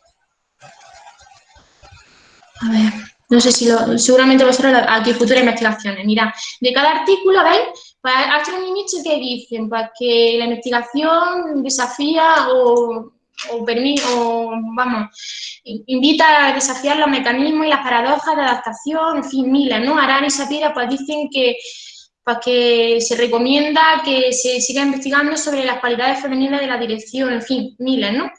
A ver, no sé si lo, seguramente vosotros aquí, futuras investigaciones. Mira, de cada artículo, ¿veis? Pues hay un nicho que dicen pues, que la investigación desafía o, o, o, vamos, invita a desafiar los mecanismos y las paradojas de adaptación, en fin, miles, ¿no? Arán y Sapira pues dicen que pues que se recomienda que se siga investigando sobre las cualidades femeninas de la dirección, en fin, miles, ¿no?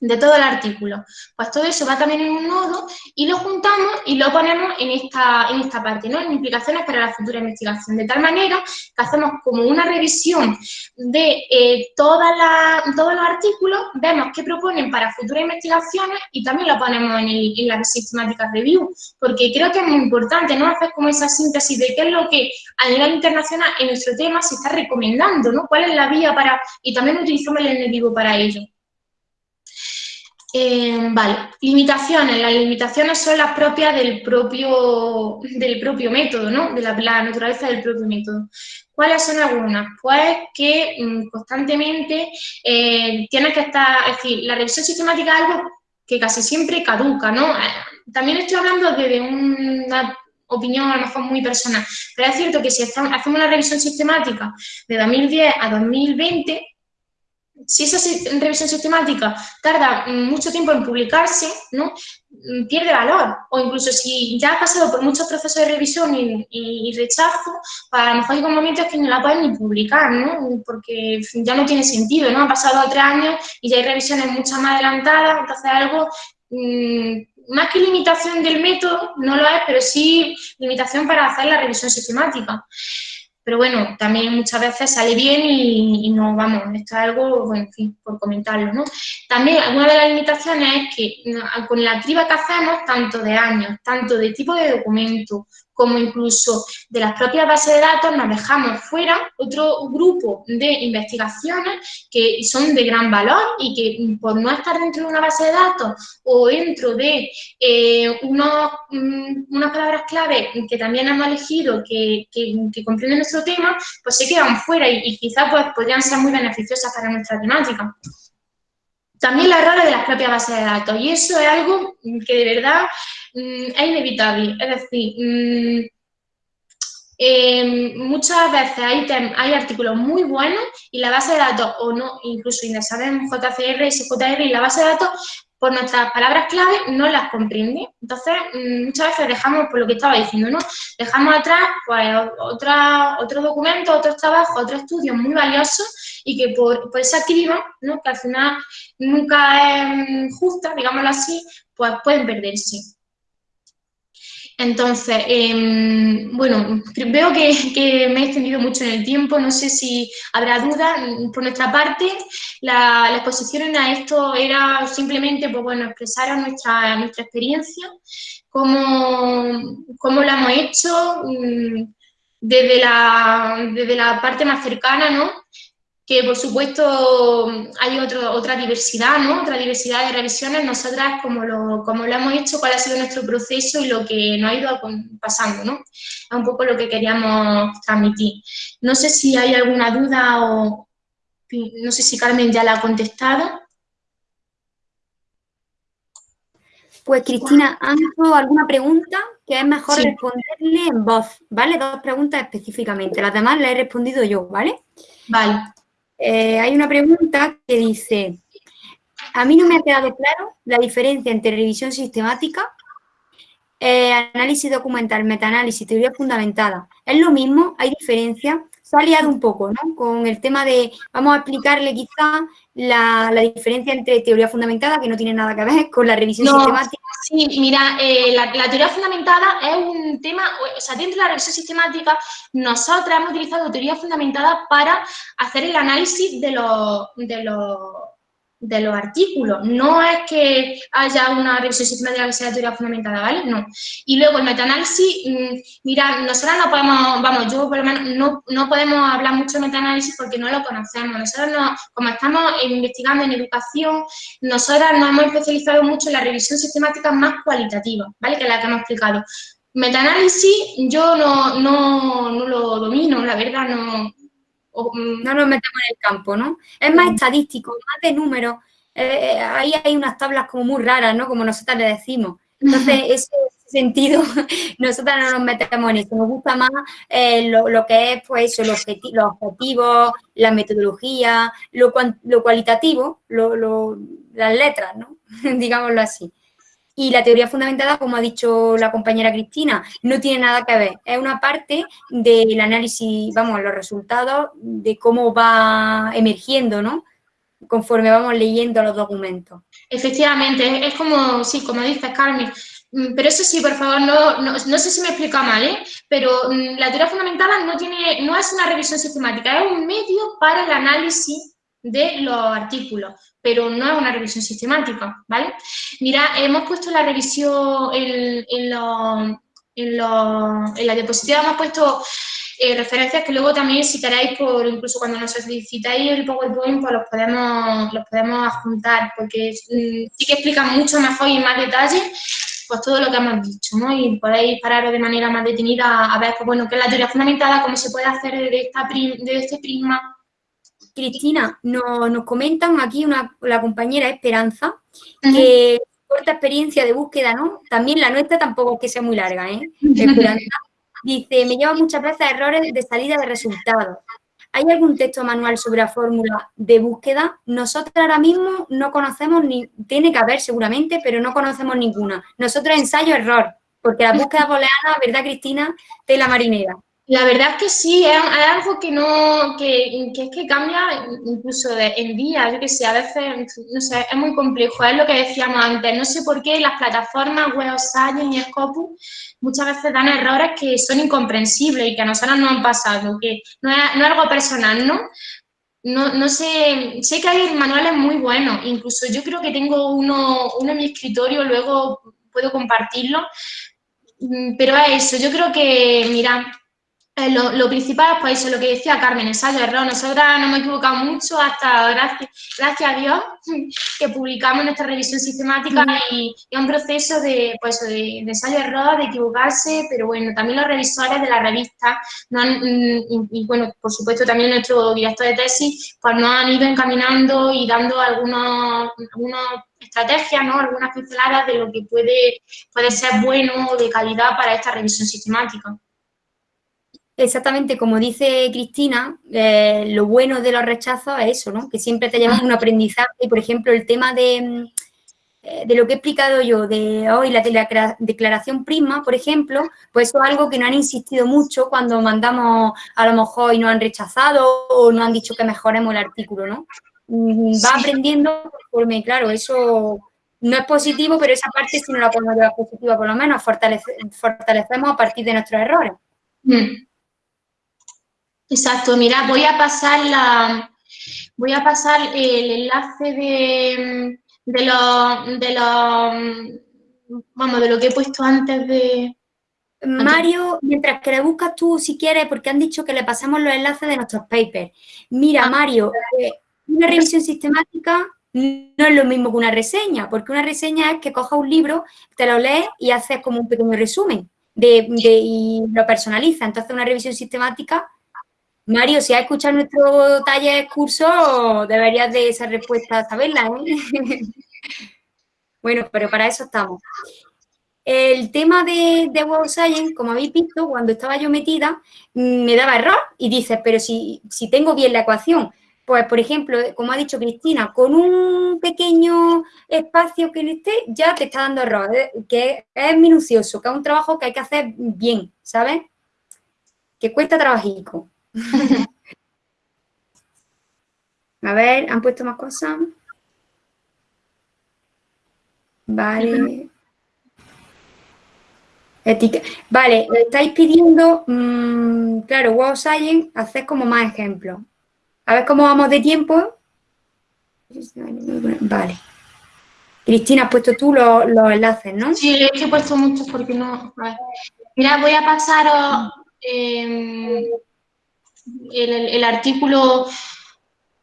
De todo el artículo. Pues todo eso va también en un nodo y lo juntamos y lo ponemos en esta, en esta parte, ¿no? En implicaciones para la futura investigación. De tal manera que hacemos como una revisión de eh, toda la, todos los artículos, vemos qué proponen para futuras investigaciones y también lo ponemos en, en la sistemática review, porque creo que es muy importante, ¿no? Hacer como esa síntesis de qué es lo que a nivel internacional en nuestro tema se está recomendando, ¿no? ¿Cuál es la vía para...? Y también utilizamos el enemigo para ello. Eh, vale, limitaciones. Las limitaciones son las propias del propio, del propio método, ¿no? De la, naturaleza del propio método. ¿Cuáles son algunas? Pues que mm, constantemente eh, tienes que estar, es decir, la revisión sistemática es algo que casi siempre caduca, ¿no? Eh, también estoy hablando desde una opinión a lo mejor muy personal, pero es cierto que si hacemos una revisión sistemática de 2010 a 2020, si esa revisión sistemática tarda mucho tiempo en publicarse, ¿no? Mm, pierde valor. O incluso si ya ha pasado por muchos procesos de revisión y, rechazo, pues a lo mejor hay momentos que no la pueden ni publicar, ¿no? Porque ya no tiene sentido, ¿no? Han pasado tres años y ya hay revisiones mucho más adelantadas, entonces algo... Mm, más que limitación del método, no lo es, pero sí limitación para hacer la revisión sistemática. Pero bueno, también muchas veces sale bien y, no, vamos, esto es algo, bueno, en fin, por comentarlo, ¿no? También una de las limitaciones es que con la criba que hacemos, tanto de años, tanto de tipo de documento, como incluso de las propias bases de datos, nos dejamos fuera otro grupo de investigaciones que son de gran valor y que por no estar dentro de una base de datos o dentro de eh, unos, mm, unas palabras clave que también hemos elegido que, que, comprenden nuestro tema, pues se quedan fuera y, quizás pues, podrían ser muy beneficiosas para nuestra temática. También la errores de las propias bases de datos y eso es algo que de verdad Mm, es inevitable. Es decir, mm, em, muchas veces hay, hay artículos muy buenos y la base de datos, o no, incluso sabemos JCR, SJR y la base de datos, por nuestras palabras clave, no las comprende. Entonces, mm, muchas veces dejamos, por lo que estaba diciendo, ¿no? Dejamos atrás pues, otra, otros documentos, otros trabajos, otros estudios muy valiosos y que por, por esa criba, ¿no? que al final nunca es justa, digámoslo así, pues pueden perderse. Entonces, em, bueno, veo que, me he extendido mucho en el tiempo, no sé si habrá dudas. Por nuestra parte, la, exposición a esto era simplemente, pues bueno, expresar nuestra, nuestra experiencia, cómo, cómo hemos hecho mm, desde la, desde la parte más cercana, ¿no? Que por supuesto hay otro, otra diversidad, ¿no? Otra diversidad de revisiones. Nosotras, como lo, como lo hemos hecho, cuál ha sido nuestro proceso y lo que nos ha ido pasando, ¿no? Es un poco lo que queríamos transmitir. No sé si hay alguna duda o no sé si Carmen ya la ha contestado. Pues Cristina, ¿han hecho alguna pregunta? Que es mejor responderle en voz, ¿vale? Dos preguntas específicamente. Las demás las he respondido yo, ¿vale? Vale. Eh, hay una pregunta que dice, a mí no me ha quedado claro la diferencia entre revisión sistemática, eh, análisis documental, metaanálisis, teoría fundamentada. ¿Es lo mismo? ¿Hay diferencia? Se ha liado un poco, ¿no? Con el tema de, vamos a explicarle quizá la, diferencia entre teoría fundamentada, que no tiene nada que ver con la revisión sistemática. Sí, mira, eh, la, teoría fundamentada es un tema, o sea, dentro de la revisión sistemática, nosotros hemos utilizado teoría fundamentada para hacer el análisis de los, de los de los artículos. No es que haya una revisión sistemática que sea teoría fundamentada, ¿vale? No. Y luego el metaanálisis, mm, mira, nosotros no podemos, vamos, yo por lo menos no, no podemos hablar mucho de metaanálisis porque no lo conocemos. Nosotros, no, como estamos investigando en educación, nosotras nos hemos especializado mucho en la revisión sistemática más cualitativa, ¿vale? Que es la que hemos explicado. Metaanálisis yo no, no, no lo domino, la verdad, no, Mm, no nos metemos en el campo, ¿no? Es más estadístico, más de números. Eh, eh, ahí hay unas tablas como muy raras, ¿no? Como nosotras le decimos. Entonces, ese sentido, nosotras no nos metemos en eso. Nos gusta más eh, lo, que es, pues, los, objetivos, la metodología, lo, lo cualitativo, las letras, ¿no? Digámoslo así. Y la teoría fundamentada, como ha dicho la compañera Cristina, no tiene nada que ver. Es una parte del análisis, vamos, los resultados de cómo va emergiendo, ¿no? Conforme vamos leyendo los documentos. Efectivamente, es como, sí, como dices, Carmen, mm, pero eso sí, por favor, no, no, sé si me explica mal, ¿eh? pero mm, la teoría fundamentada no, tiene, no es una revisión sistemática, es un medio para el análisis de los artículos pero no es una revisión sistemática, ¿vale? Mira, hemos puesto la revisión en, en, en, la diapositiva, hemos puesto eh, referencias que luego también si queréis, por, incluso cuando nos solicitáis el PowerPoint, pues los podemos, los podemos adjuntar, porque mm, sí que explican mucho mejor y más detalle pues todo lo que hemos dicho, ¿no? Y podéis pararos de manera más detenida a ver, pues, bueno, qué es la teoría fundamentada, cómo se puede hacer de, esta de este prisma Cristina, nos comentan aquí una, la compañera Esperanza, que corta experiencia de búsqueda, ¿no? También la nuestra tampoco es que sea muy larga, ¿eh? Esperanza dice, me lleva muchas veces errores de salida de resultados. ¿Hay algún texto manual sobre la fórmula de búsqueda? Nosotros ahora mismo no conocemos ni, tiene que haber seguramente, pero no conocemos ninguna. Nosotros ensayo-error, porque la búsqueda booleana, ¿verdad, Cristina? De la marinera. La verdad es que sí, es, algo que no, que, es que cambia incluso en día, yo que sé, a veces, no sé, es muy complejo, es lo que decíamos antes, no sé por qué las plataformas Web Science y Scopus muchas veces dan errores que son incomprensibles y que a nosotros nos han pasado, que no es, no algo personal, ¿no? No, no, sé, sé que hay manuales muy buenos, incluso yo creo que tengo uno, uno en mi escritorio, luego puedo compartirlo, mm, pero es eso, yo creo que, mira, eh, lo, principal, pues eso, lo que decía Carmen, ensayo, error. Nosotras no hemos equivocado mucho hasta, gracias, gracias a Dios, que publicamos nuestra revisión sistemática y, es un proceso de, pues, de, ensayo, error, de equivocarse, pero bueno, también los revisores de la revista, mm, y, bueno, por supuesto también nuestro director de tesis, pues nos han ido encaminando y dando algunos, estrategias, ¿no? algunas pinceladas de lo que puede, puede ser bueno o de calidad para esta revisión sistemática. Exactamente, como dice Cristina, eh, lo bueno de los rechazos es eso, ¿no? Que siempre te llevan un aprendizaje. Y, por ejemplo, el tema de, eh, de lo que he explicado yo, de hoy la, declaración Prisma, por ejemplo, pues eso es algo que no han insistido mucho cuando mandamos a lo mejor y nos han rechazado o no han dicho que mejoremos el artículo, ¿no? Mm, va aprendiendo conforme, claro, eso no es positivo, pero esa parte si no la podemos llevar positiva, por lo menos fortalecemos a partir de nuestros errores. Mm. Exacto, mira, voy a pasar la, voy a pasar el enlace de, de lo, de lo, vamos, de lo que he puesto antes de... Mario, mientras que le buscas tú, si quieres, porque han dicho que le pasamos los enlaces de nuestros papers. Mira, ah. Mario, eh, una revisión sistemática no es lo mismo que una reseña, porque una reseña es que cojas un libro, te lo lees y haces como un pequeño resumen de, de, y lo personaliza. Entonces, una revisión sistemática Mario, si has escuchado nuestro taller curso, deberías de esa respuesta saberla, ¿eh? bueno, pero para eso estamos. El tema de, de Web Science, como habéis visto, cuando estaba yo metida, me daba error y dices, pero si, si tengo bien la ecuación, pues, por ejemplo, como ha dicho Cristina, con un pequeño espacio que le esté, ya te está dando error, ¿eh? que es minucioso, que es un trabajo que hay que hacer bien, ¿sabes? Que cuesta trabajico. A ver, ¿han puesto más cosas? Vale. Vale, estáis pidiendo, mm, claro, Wow Science, haced como más ejemplos. A ver cómo vamos de tiempo. Vale. Cristina, has puesto tú los, enlaces, ¿no? Sí, es he puesto muchos porque no... Mira, voy a pasaros em, el, artículo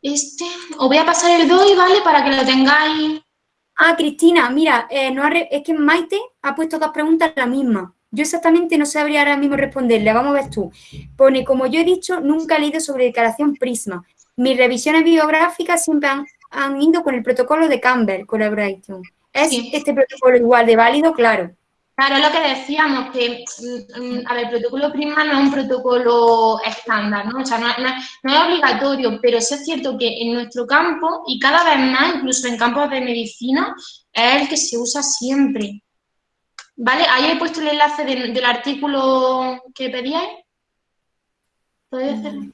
este. Os voy a pasar el DOI, ¿vale? Para que lo tengáis. Ah, Cristina, mira, eh, no es que Maite ha puesto dos preguntas la misma. Yo exactamente no sabría ahora mismo responderle, vamos a ver tú. Pone, como yo he dicho, nunca he leído sobre declaración Prisma. Mis revisiones bibliográficas siempre han, ido con el protocolo de Campbell Collaboration. ¿Es este protocolo igual de válido? Claro. Claro, lo que decíamos, que mm, mm, a ver, el protocolo Prisma no es un protocolo estándar, ¿no? O sea, no, es obligatorio, pero sí es cierto que en nuestro campo, y cada vez más, incluso en campos de medicina, es el que se usa siempre. ¿Vale? Ahí he puesto el enlace del, artículo que pedíais. ¿Podéis hacerlo?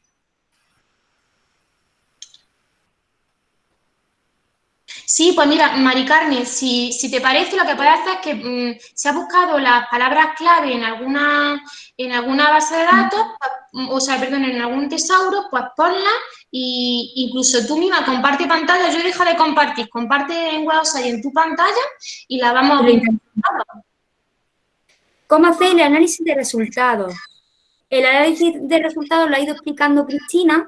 Sí, pues mira, Mari Carmen, si, te parece, lo que puedes hacer es que mm, si has buscado las palabras clave en alguna, en alguna base de datos, pues, o sea, perdón, en algún tesauro, pues ponla y incluso tú misma comparte pantalla. Yo dejo de compartir, comparte en WhatsApp y en tu pantalla y la vamos a ¿Cómo hacer el análisis de resultados? El análisis de resultados lo ha ido explicando Cristina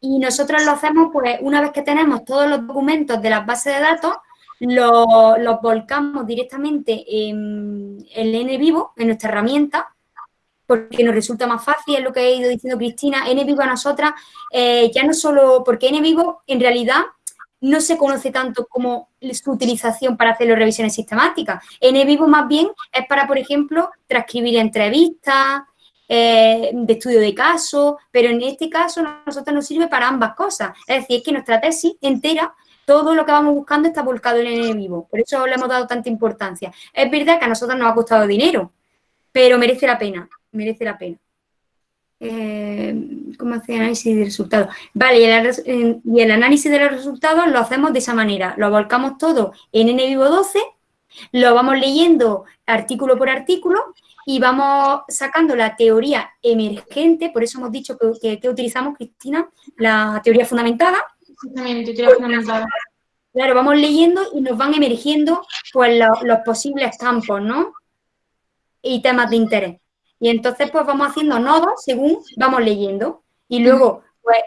y nosotros lo hacemos, pues, una vez que tenemos todos los documentos de las bases de datos, los, volcamos directamente en el N vivo, en nuestra herramienta, porque nos resulta más fácil, es lo que ha ido diciendo Cristina, N vivo a nosotras, eh, ya no solo, porque N vivo en realidad no se conoce tanto como su utilización para hacer las revisiones sistemáticas. N vivo más bien es para, por ejemplo, transcribir entrevistas, eh, de estudio de caso, pero en este caso a nosotros nos sirve para ambas cosas. Es decir, es que nuestra tesis entera, todo lo que vamos buscando está volcado en el vivo. Por eso le hemos dado tanta importancia. Es verdad que a nosotros nos ha costado dinero, pero merece la pena, merece la pena. Eh, ¿Cómo hacer análisis de resultados? Vale, y el, y el, análisis de los resultados lo hacemos de esa manera. Lo volcamos todo en NVivo 12, lo vamos leyendo artículo por artículo y vamos sacando la teoría emergente, por eso hemos dicho que, utilizamos, Cristina, la teoría fundamentada. Exactamente, teoría fundamentada. Claro, vamos leyendo y nos van emergiendo pues, los, posibles campos, ¿no? Y temas de interés. Y entonces, pues vamos haciendo nodos según vamos leyendo. Y luego, pues,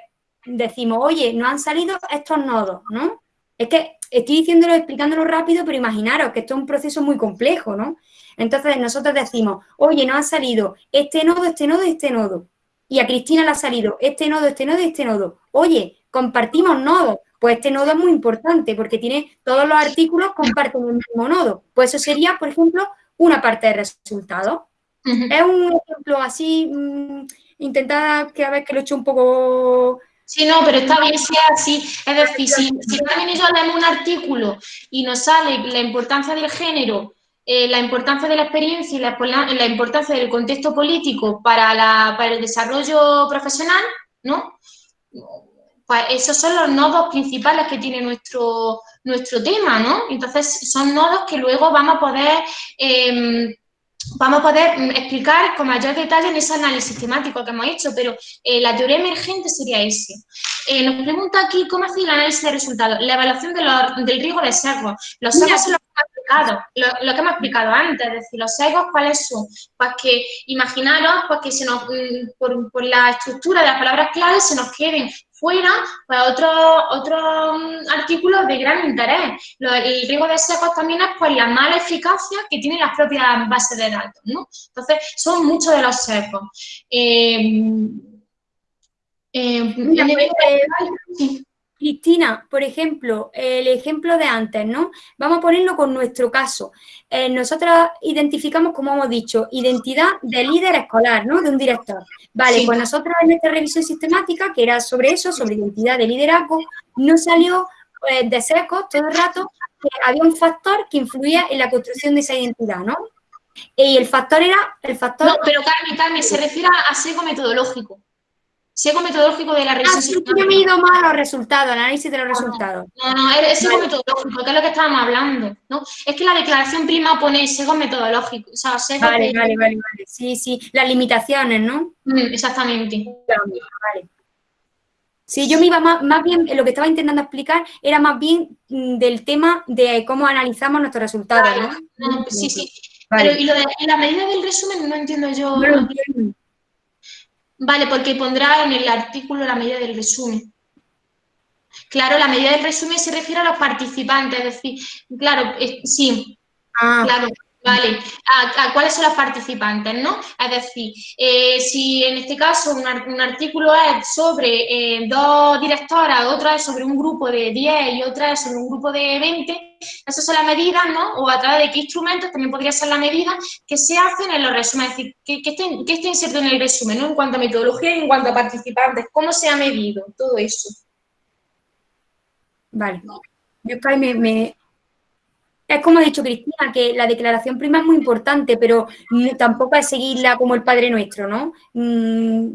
decimos, oye, no han salido estos nodos, ¿no? Es que estoy diciéndolo, explicándolo rápido, pero imaginaros que esto es un proceso muy complejo, ¿no? Entonces nosotros decimos, oye, nos ha salido este nodo, este nodo, este nodo. Y a Cristina le ha salido este nodo, este nodo este nodo. Oye, compartimos nodos. Pues este nodo es muy importante porque tiene todos los artículos comparten el mismo nodo. Pues eso sería, por ejemplo, una parte de resultados. Es un ejemplo así, mmm, que a ver que lo he hecho un poco Sí, no, pero está bien si es así. Es decir, si, si también yo leemos un artículo y nos sale la importancia del género eh, la importancia de la experiencia y la, importancia del contexto político para, el desarrollo profesional, ¿no? Pues esos son los nodos principales que tiene nuestro, nuestro tema, ¿no? Entonces, son nodos que luego vamos a poder em, vamos a poder explicar con mayor detalle en ese análisis temático que hemos hecho, pero eh, la teoría emergente sería ese. Eh, nos pregunta aquí cómo hacer el análisis de resultados, la evaluación del riesgo de sesgos. Los sesgos son los explicado, lo, que hemos explicado antes, es decir, los sesgos, ¿cuáles son? Pues que imaginaros pues que se nos, mm, por, por la estructura de las palabras claves se nos queden fuera pues, otros otro mm, artículos de gran interés. el riesgo de secos también es por la mala eficacia que tienen las propias bases de datos, ¿no? Entonces, son muchos de los secos. Eh, eh, Cristina, por ejemplo, el ejemplo de antes, ¿no? Vamos a ponerlo con nuestro caso. Eh, nosotros identificamos, como hemos dicho, identidad de líder escolar, ¿no? De un director. Vale, pues nosotros en esta revisión sistemática, que era sobre eso, sobre identidad de liderazgo, no salió eh, de seco todo el rato que había un factor que influía en la construcción de esa identidad, ¿no? Y el factor era el factor... No, pero Carmen, Carmen, se refiere a seco metodológico. Seco metodológico de la revisión. Ah, sí, yo me he ido más a los resultados, análisis de los resultados. No, no, es seco metodológico, que es lo que estábamos hablando, ¿no? Es que la declaración prima pone seco metodológico, o sea, seco Vale, vale, vale, vale, sí, sí, las limitaciones, ¿no? Mm, exactamente. Vale. Sí, yo me iba más, más bien, lo que estaba intentando explicar era más bien mm, del tema de cómo analizamos nuestros resultados, ¿no? sí, sí. Pero, y lo de la medida del resumen no entiendo yo. No lo entiendo. Vale, porque pondrá en el artículo la medida del resumen. Claro, la medida del resumen se refiere a los participantes, es decir, claro, sí, Ah, claro, vale. ¿A, cuáles son los participantes, no? Es decir, eh, si en este caso un, un artículo es sobre eh, dos directoras, otro es sobre un grupo de 10 y otra es sobre un grupo de 20, esas son las medidas, ¿no? O a través de qué instrumentos también podría ser la medida que se hacen en los resúmenes, es decir, que, que inserto en el resumen, ¿no? En cuanto a metodología y en cuanto a participantes, cómo se ha medido, todo eso. vale. Yo me, me- Es como ha dicho Cristina, que la declaración prima es muy importante, pero tampoco es seguirla como el Padre Nuestro, ¿no? Mm.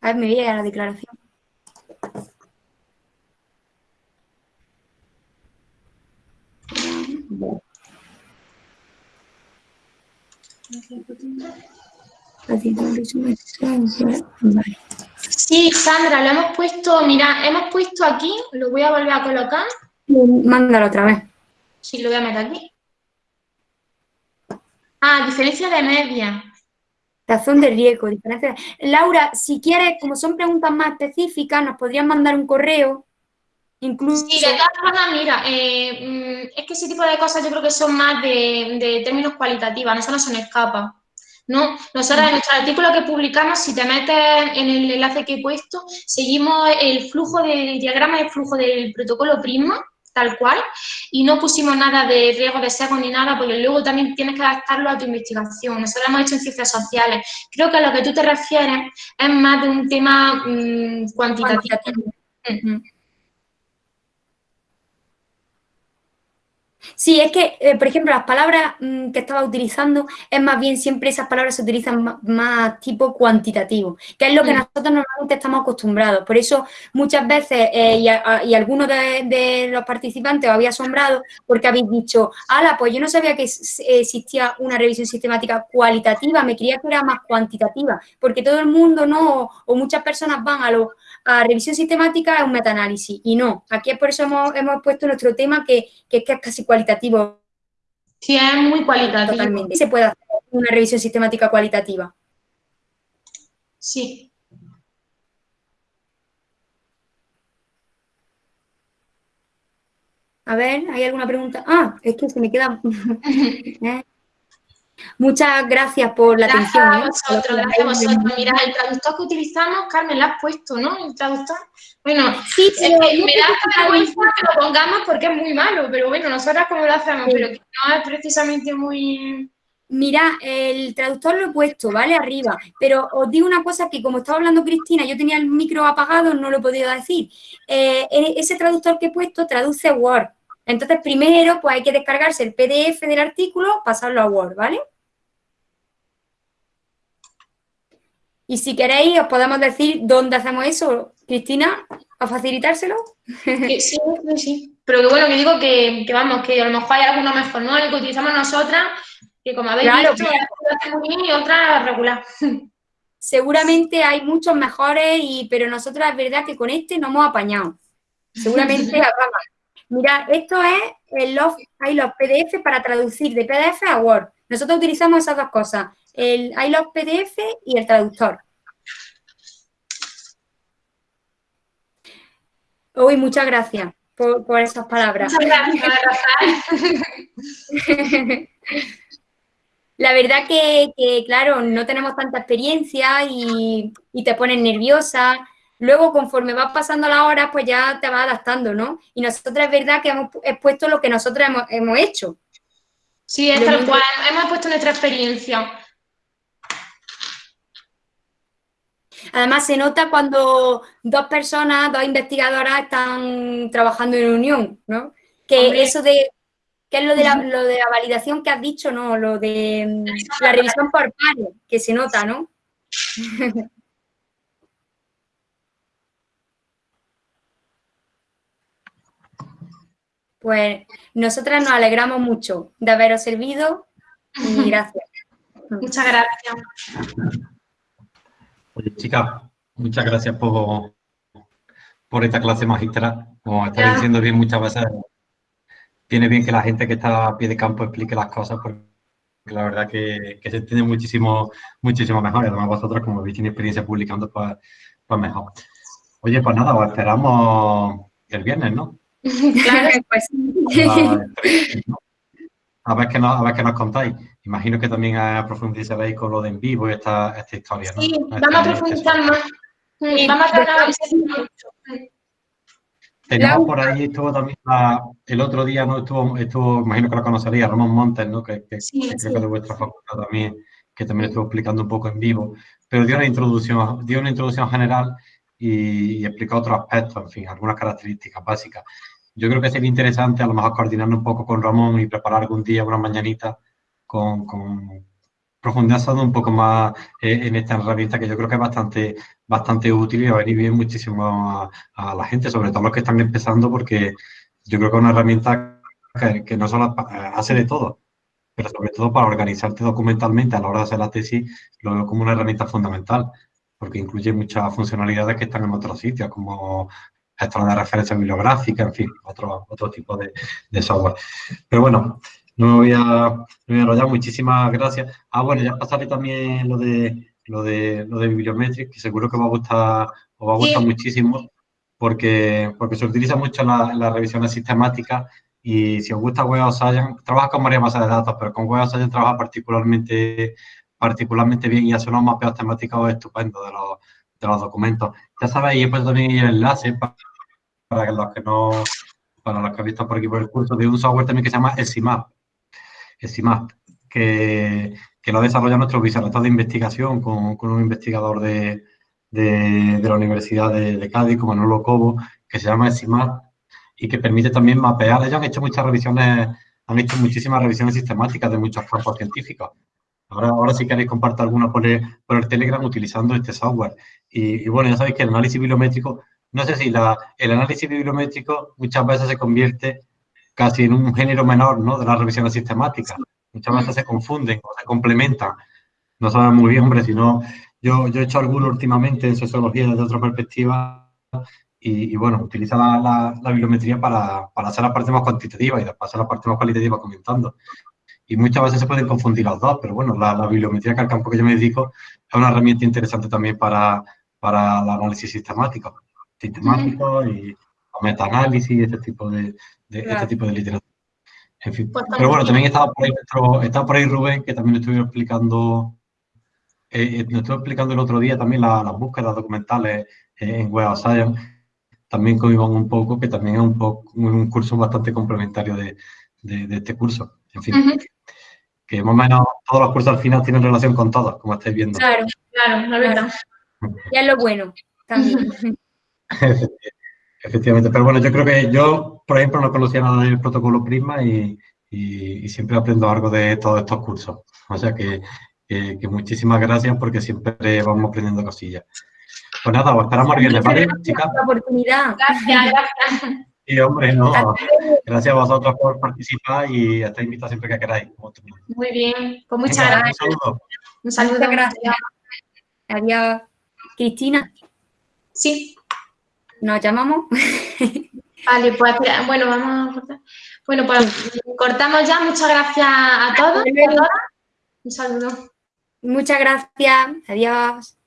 A ver, me voy a la declaración. Sí, Sandra, lo hemos puesto, mira, hemos puesto aquí, lo voy a volver a colocar, Mándalo otra vez. sí, lo voy a meter aquí. Ah, diferencia de media. Razón de riesgo, diferencia. Laura, si quieres, como son preguntas más específicas, nos podrías mandar un correo, incluso. Sí, de todas formas, mira, eh, mm, es que ese tipo de cosas yo creo que son más de, de términos cualitativos, eso no se nos escapa. ¿no? Nosotros en nuestro artículo que publicamos, si te metes en el enlace que he puesto, seguimos el flujo del diagrama de flujo del protocolo Prisma, tal cual, y no pusimos nada de riesgo de sesgo ni nada, porque luego también tienes que adaptarlo a tu investigación. Nosotros lo hemos hecho en ciencias sociales. Creo que a lo que tú te refieres es más de un tema mm, cuantitativo. cuantitativo. Ujú. Sí, es que, eh, por ejemplo, las palabras mm, que estaba utilizando, es más bien siempre esas palabras se utilizan más, tipo cuantitativo, que es lo que Mm. nosotros normalmente estamos acostumbrados. Por eso muchas veces, eh, y, a- y algunos de, de los participantes os había asombrado porque habéis dicho, ala, pues yo no sabía que s- existía una revisión sistemática cualitativa, me creía que era más cuantitativa, porque todo el mundo, ¿no? O, o muchas personas van a lo a revisión sistemática es un metaanálisis y no. Aquí es por eso hemos, hemos puesto nuestro tema que, que es que es casi cualitativo Sí, es muy cualitativo. totalmente. Se puede hacer una revisión sistemática cualitativa. Sí. A ver, ¿hay alguna pregunta? Ah, es que se me queda. Muchas gracias por la Gracias atención. a ¿eh? vosotros, gracias a vosotros. Mira, el traductor que utilizamos, Carmen, lo has puesto, ¿no? El traductor. Bueno, Sí, pero me da hasta vergüenza que lo pongamos porque es muy malo, pero bueno, nosotras como lo hacemos, Sí. pero que no es precisamente muy... Mira, el traductor lo he puesto, ¿vale? Arriba. Pero os digo una cosa que como estaba hablando Cristina, yo tenía el micro apagado, no lo he podido decir. Eh, e- ese traductor que he puesto traduce Word. Entonces, primero, pues hay que descargarse el PDF del artículo, pasarlo a Word, ¿vale? Y si queréis, os podemos decir dónde hacemos eso. Cristina, ¿a facilitárselo? sí, sí, sí. Pero que bueno, que digo que, que vamos, que a lo mejor hay alguno mejor, ¿no? El que utilizamos nosotras, que como habéis Claro, hace muy bien y otra regular. Seguramente hay muchos mejores, y, pero nosotros es verdad que con este no hemos apañado. Seguramente habrá más. Mira, esto es el los, hay los PDF para traducir de PDF a Word. Nosotros utilizamos esas dos cosas, el hay los PDF y el traductor. Uy, muchas gracias por, por esas palabras. Muchas gracias. La verdad que, que, claro, no tenemos tanta experiencia y, y te pones nerviosa. Luego, conforme vas pasando las horas, pues ya te vas adaptando, ¿no? Y nosotros es verdad que hemos expuesto lo que nosotros hemos, hemos hecho. Sí, es Lo tal cual. Hemos puesto nuestra experiencia. Además, se nota cuando dos personas, dos investigadoras están trabajando en unión, ¿no? Que Hombre. eso de, que es lo de, la, lo de la validación que has dicho, ¿no? Lo de mm, la revisión por pares, que se nota, ¿no? Pues nosotras nos alegramos mucho de haberos servido y gracias. Muchas gracias. Oye, chicas, muchas gracias por, por esta clase magistral. Como está diciendo bien muchas veces, viene bien que la gente que está a pie de campo explique las cosas porque la verdad que, se entiende muchísimo, muchísimo mejor. Y además vosotros, como habéis tenido experiencia publicando, pues, pues mejor. Oye, pues nada, os esperamos el viernes, ¿no? claro, pues. A ver qué nos, a ver qué nos contáis. Imagino que también profundizaréis con lo de en vivo y esta, esta historia, ¿no? Sí, vamos a este profundizar más. Vamos a tratar Teníamos por ahí, estuvo también el otro día, ¿no? Estuvo, estuvo, imagino que lo conocería, Ramón Montes, ¿no? Que, que, creo que de vuestra facultad también, que también estuvo explicando un poco en vivo, pero dio una introducción, dio una introducción general y, y explicó otros aspectos, en fin, algunas características básicas. Yo creo que sería interesante a lo mejor coordinarnos un poco con Ramón y preparar algún día, una mañanita, con, con profundizando un poco más eh, en esta herramienta que yo creo que es bastante, bastante útil y va a venir bien muchísimo a, la gente, sobre todo los que están empezando, porque yo creo que es una herramienta que, no solo hace de todo, pero sobre todo para organizarte documentalmente a la hora de hacer la tesis, lo veo como una herramienta fundamental, porque incluye muchas funcionalidades que están en otros sitios, como gestor de referencia bibliográfica, en fin, otro, otro tipo de, de software. Pero bueno, no me voy a, no voy a enrollar, muchísimas gracias. Ah, bueno, ya pasaré también lo de lo de lo de Bibliometric, que seguro que os va a gustar, os va a gustar muchísimo, porque, porque se utiliza mucho en la, la revisión sistemática y si os gusta Web of Science, trabaja con varias bases de datos, pero con Web of Science trabaja particularmente, particularmente bien y hace unos mapeos temáticos estupendos de los, de los documentos. Ya sabéis, he puesto también el enlace para, para los que no, para los que han visto por aquí por el curso, de un software también que se llama SIMAP CIMAP, que, que lo desarrolla nuestro vicerrector de investigación con, con un investigador de, de, la Universidad de, Cádiz, como Manolo Cobo, que se llama CIMAP y que permite también mapear. Ellos han hecho muchas revisiones, han hecho muchísimas revisiones sistemáticas de muchos campos científicos. Ahora, ahora si queréis compartir alguna por el, por el Telegram utilizando este software. Y, y, bueno, ya sabéis que el análisis bibliométrico, no sé si la, el análisis bibliométrico muchas veces se convierte casi en un género menor ¿no? de las revisiones sistemáticas. Muchas veces se confunden o se complementan. No saben muy bien, hombre, sino yo, yo he hecho alguno últimamente en sociología desde otra perspectiva y, bueno, utiliza la, la, bibliometría para, para, hacer la parte más cuantitativa y después hacer la parte más cualitativa comentando. Y muchas veces se pueden confundir los dos, pero bueno, la, la bibliometría, que al campo que yo me dedico, es una herramienta interesante también para, para el análisis sistemático, sistemático y metaanálisis y este tipo de, de este tipo de literatura. En fin. Pues Pero bueno, también estaba por, ahí estaba por ahí Rubén, que también estuvo explicando, eh, eh estuvo explicando el otro día también las búsquedas documentales eh, en Web of Science, también con Iván un poco, que también es un, poco, un curso bastante complementario de, de, este curso. En fin, que más o menos todos los cursos al final tienen relación con todos, como estáis viendo. Claro, claro, la verdad. Ya es lo bueno también. Efectivamente, pero bueno, yo creo que yo, por ejemplo, no conocía nada del protocolo Prisma y, y, siempre aprendo algo de todos estos cursos. O sea que, que, muchísimas gracias porque siempre vamos aprendiendo cosillas. Pues nada, os esperamos el viernes, ¿vale, chicas? Por la oportunidad. Gracias, gracias. Sí, hombre, no. Gracias a vosotros por participar y estáis invitados siempre que queráis. Muy bien, pues muchas gracias. Un saludo. Un saludo. gracias. Adiós. Cristina. Sí. ¿Nos llamamos? Vale, pues bueno, vamos a cortar. Bueno, pues cortamos ya. Muchas gracias a todos. Un saludo. Muchas gracias. Adiós.